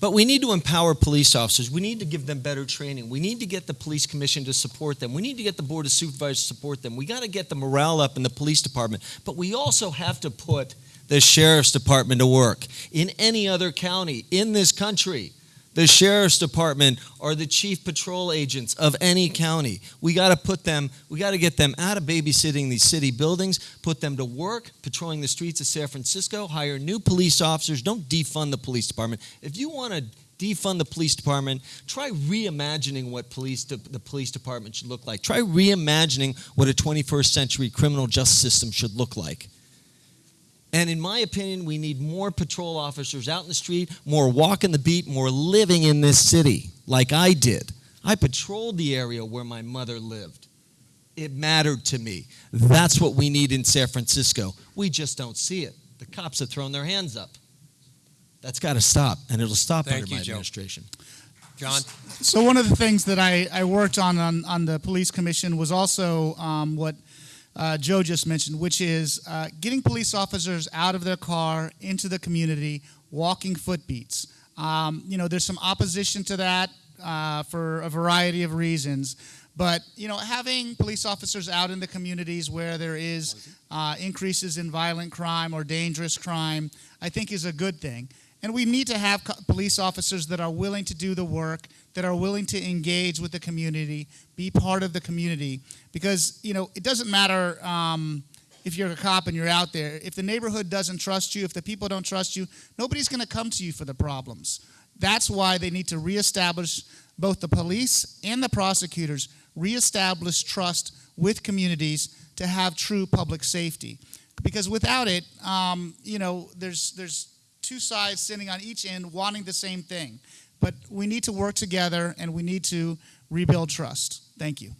But we need to empower police officers. We need to give them better training. We need to get the police commission to support them. We need to get the board of supervisors to support them. We got to get the morale up in the police department. But we also have to put the sheriff's department to work. In any other county in this country, the sheriff's department are the chief patrol agents of any county. We got to put them, we got to get them out of babysitting these city buildings, put them to work patrolling the streets of San Francisco, hire new police officers. Don't defund the police department. If you want to defund the police department, try reimagining what police de- the police department should look like. Try reimagining what a 21st century criminal justice system should look like. And in my opinion, we need more patrol officers out in the street, more walking the beat, more living in this city like I did. I patrolled the area where my mother lived. It mattered to me. That's what we need in San Francisco. We just don't see it. The cops have thrown their hands up. That's got to stop, and it'll stop Thank under you, my Joe. administration. John? So one of the things that I, I worked on, on on the police commission was also um, what uh, Joe just mentioned, which is uh, getting police officers out of their car into the community, walking footbeats. Um, you know, there's some opposition to that uh, for a variety of reasons. But you know, having police officers out in the communities where there is uh, increases in violent crime or dangerous crime, I think is a good thing. And we need to have police officers that are willing to do the work, that are willing to engage with the community, be part of the community. Because, you know, it doesn't matter um, if you're a cop and you're out there. If the neighborhood doesn't trust you, if the people don't trust you, nobody's going to come to you for the problems. That's why they need to reestablish both the police and the prosecutors, reestablish trust with communities to have true public safety. Because without it, um, you know, there's, there's two sides sitting on each end wanting the same thing. But we need to work together and we need to rebuild trust. Thank you.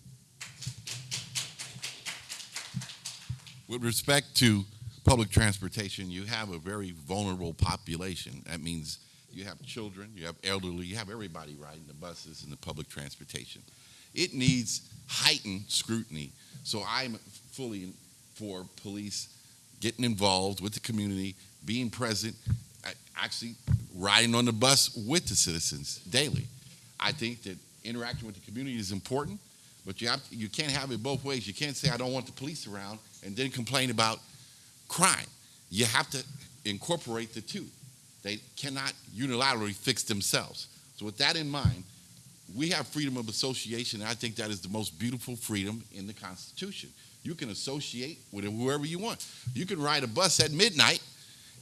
With respect to public transportation, you have a very vulnerable population. That means you have children, you have elderly, you have everybody riding the buses and the public transportation. It needs heightened scrutiny. So I'm fully for police getting involved with the community, being present, actually riding on the bus with the citizens daily. I think that interacting with the community is important, but you have you can't have it both ways. You can't say I don't want the police around and then complain about crime. You have to incorporate the two. They cannot unilaterally fix themselves. So with that in mind, we have freedom of association. And I think that is the most beautiful freedom in the Constitution. You can associate with whoever you want. You can ride a bus at midnight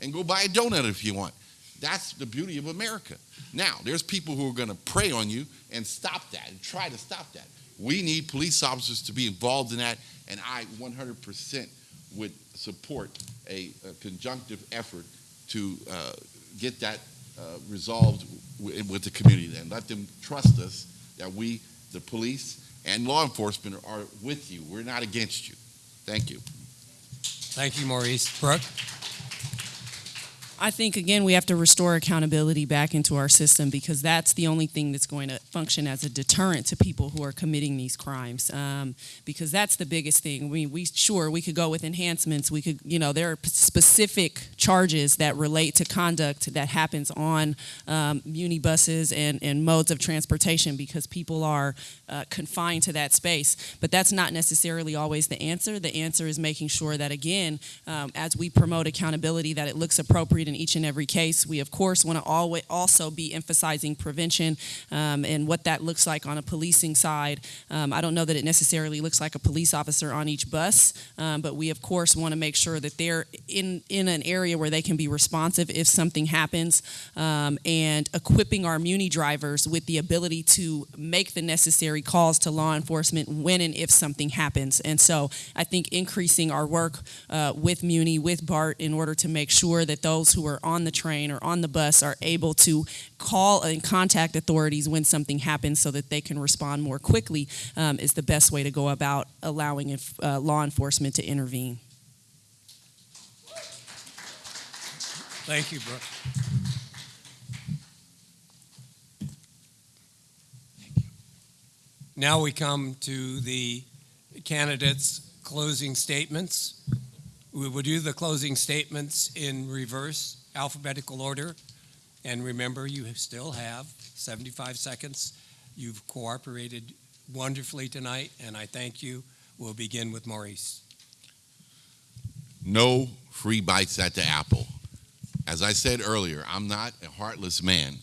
and go buy a donut if you want. That's the beauty of America. Now, there's people who are going to prey on you and stop that and try to stop that. We need police officers to be involved in that, and I 100% would support a, a conjunctive effort to uh, get that uh, resolved with the community and let them trust us that we, the police and law enforcement, are with you. We're not against you. Thank you. Thank you, Maurice. Brooke? I think again we have to restore accountability back into our system because that's the only thing that's going to function as a deterrent to people who are committing these crimes. Um, because that's the biggest thing. We we sure we could go with enhancements. We could you know there are specific charges that relate to conduct that happens on um, muni buses and and modes of transportation because people are uh, confined to that space. But that's not necessarily always the answer. The answer is making sure that again um, as we promote accountability that it looks appropriate in each and every case. We, of course, want to always also be emphasizing prevention um, and what that looks like on a policing side. Um, I don't know that it necessarily looks like a police officer on each bus, um, but we, of course, want to make sure that they're in, in an area where they can be responsive if something happens um, and equipping our Muni drivers with the ability to make the necessary calls to law enforcement when and if something happens. And so I think increasing our work uh, with Muni, with BART, in order to make sure that those who are on the train or on the bus are able to call and contact authorities when something happens so that they can respond more quickly um, is the best way to go about allowing if, uh, law enforcement to intervene. Thank you, Brooke. Now we come to the candidates' closing statements. We will do the closing statements in reverse alphabetical order. And remember, you still have 75 seconds. You've cooperated wonderfully tonight, and I thank you. We'll begin with Maurice. No free bites at the apple. As I said earlier, I'm not a heartless man.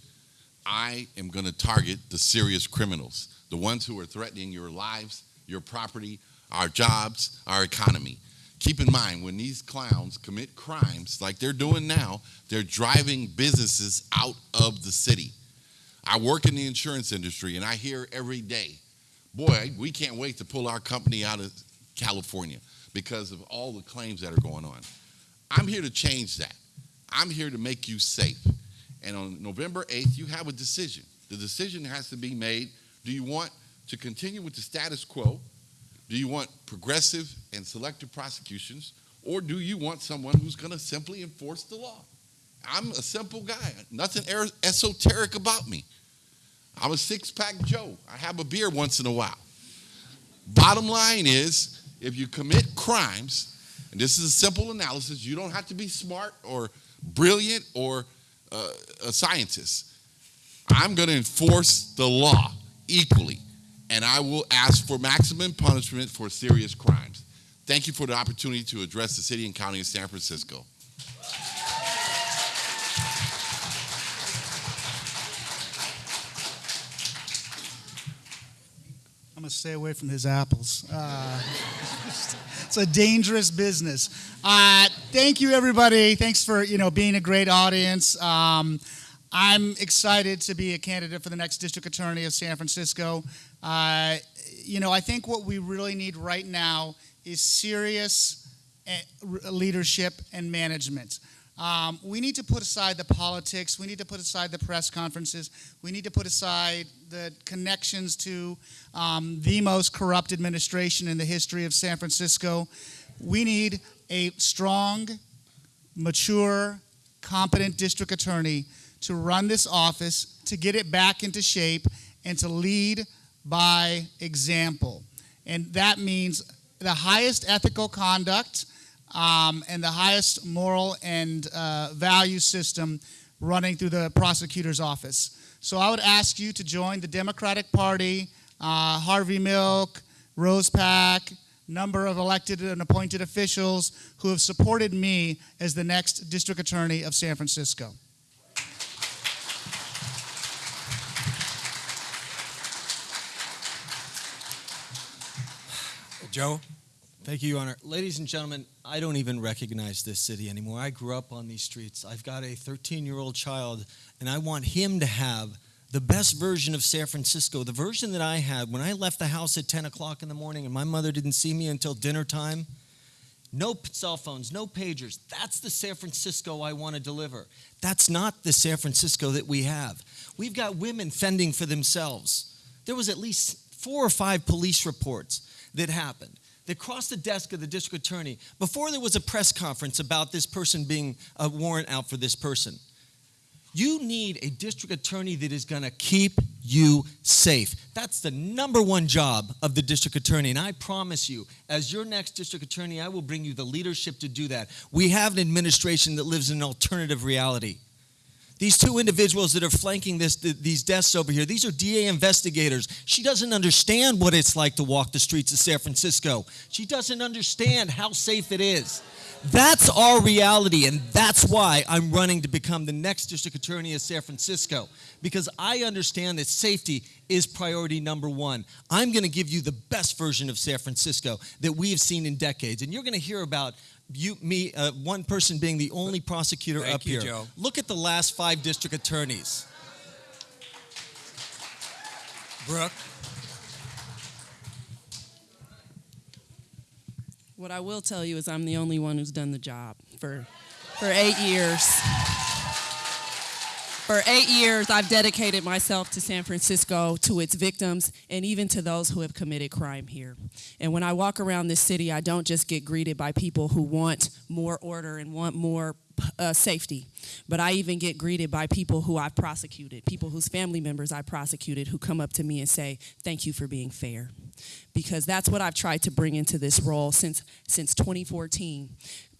I am going to target the serious criminals, the ones who are threatening your lives, your property, our jobs, our economy. Keep in mind, when these clowns commit crimes like they're doing now, they're driving businesses out of the city. I work in the insurance industry and I hear every day, boy, we can't wait to pull our company out of California because of all the claims that are going on. I'm here to change that. I'm here to make you safe. And on November 8th, you have a decision. The decision has to be made. Do you want to continue with the status quo? Do you want progressive and selective prosecutions? Or do you want someone who's going to simply enforce the law? I'm a simple guy, nothing er- esoteric about me. I'm a six pack Joe. I have a beer once in a while. Bottom line is if you commit crimes, and this is a simple analysis, you don't have to be smart or brilliant or uh, a scientist. I'm going to enforce the law equally, and I will ask for maximum punishment for serious crimes. Thank you for the opportunity to address the city and county of San Francisco. I'm gonna stay away from his apples. Uh, it's a dangerous business. Uh, thank you, everybody. Thanks for you know being a great audience. Um, I'm excited to be a candidate for the next district attorney of San Francisco. Uh, you know, I think what we really need right now is serious eh, leadership and management. Um, we need to put aside the politics. We need to put aside the press conferences. We need to put aside the connections to um, the most corrupt administration in the history of San Francisco. We need a strong, mature, competent district attorney to run this office, to get it back into shape, and to lead by example. And that means the highest ethical conduct um, and the highest moral and uh, value system running through the prosecutor's office. So I would ask you to join the Democratic Party, uh, Harvey Milk, Rose Pak, number of elected and appointed officials who have supported me as the next district attorney of San Francisco. Joe? Thank you, Your Honor. Ladies and gentlemen, I don't even recognize this city anymore. I grew up on these streets. I've got a 13 year old child, and I want him to have the best version of San Francisco, the version that I had when I left the house at 10 o'clock in the morning and my mother didn't see me until dinner time. No cell phones, no pagers. That's the San Francisco I want to deliver. That's not the San Francisco that we have. We've got women fending for themselves. There was at least four or five police reports that happened that crossed the desk of the district attorney before there was a press conference about this person being a warrant out for this person. You need a district attorney that is going to keep you safe. That's the number one job of the district attorney. And I promise you, as your next district attorney, I will bring you the leadership to do that. We have an administration that lives in an alternative reality. These two individuals that are flanking this, th- these desks over here, these are DA investigators. She doesn't understand what it's like to walk the streets of San Francisco. She doesn't understand how safe it is. That's our reality, and that's why I'm running to become the next district attorney of San Francisco because I understand that safety is priority number one. I'm going to give you the best version of San Francisco that we have seen in decades, and you're going to hear about you, me, uh, one person being the only prosecutor Thank up you, here. Joe. Look at the last five district attorneys. Brooke? What I will tell you is I'm the only one who's done the job for for eight years. For eight years, I've dedicated myself to San Francisco, to its victims, and even to those who have committed crime here. And when I walk around this city, I don't just get greeted by people who want more order and want more uh, safety, but I even get greeted by people who I've prosecuted, people whose family members I prosecuted, who come up to me and say, "Thank you for being fair," because that's what I've tried to bring into this role since since 2014.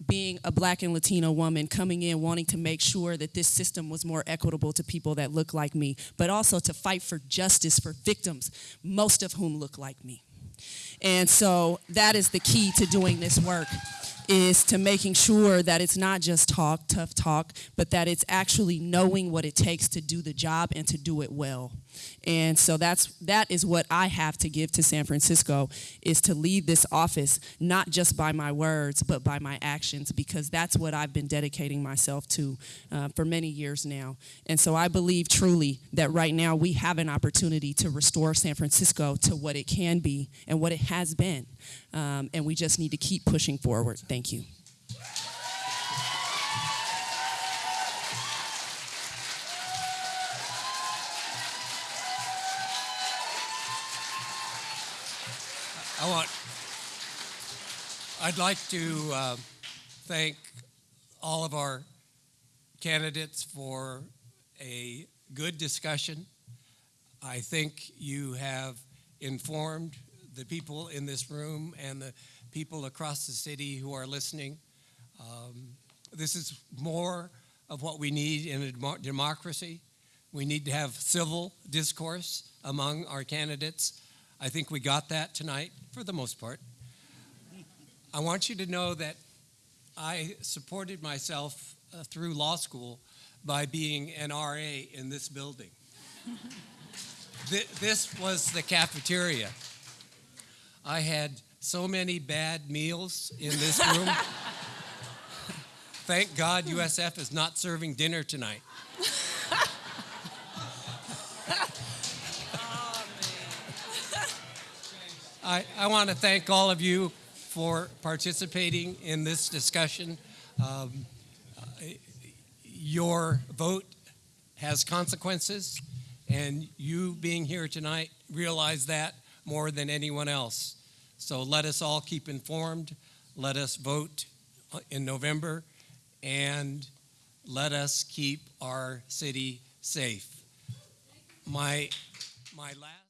Being a Black and Latino woman, coming in wanting to make sure that this system was more equitable to people that look like me, but also to fight for justice for victims, most of whom look like me. And so that is the key to doing this work is to making sure that it's not just talk, tough talk, but that it's actually knowing what it takes to do the job and to do it well. And so that's that is what I have to give to San Francisco is to lead this office not just by my words but by my actions because that's what I've been dedicating myself to uh, for many years now. And so I believe truly that right now we have an opportunity to restore San Francisco to what it can be and what it has been. Um, and we just need to keep pushing forward. Thank you. I want, I'd like to uh, thank all of our candidates for a good discussion. I think you have informed the people in this room and the people across the city who are listening. Um, this is more of what we need in a democracy. We need to have civil discourse among our candidates. I think we got that tonight for the most part. I want you to know that I supported myself uh, through law school by being an RA in this building. Th- this was the cafeteria. I had so many bad meals in this room. Thank God USF is not serving dinner tonight. I, I want to thank all of you for participating in this discussion. Um, your vote has consequences, and you being here tonight realize that more than anyone else. So let us all keep informed. Let us vote in November, and let us keep our city safe. My, my last.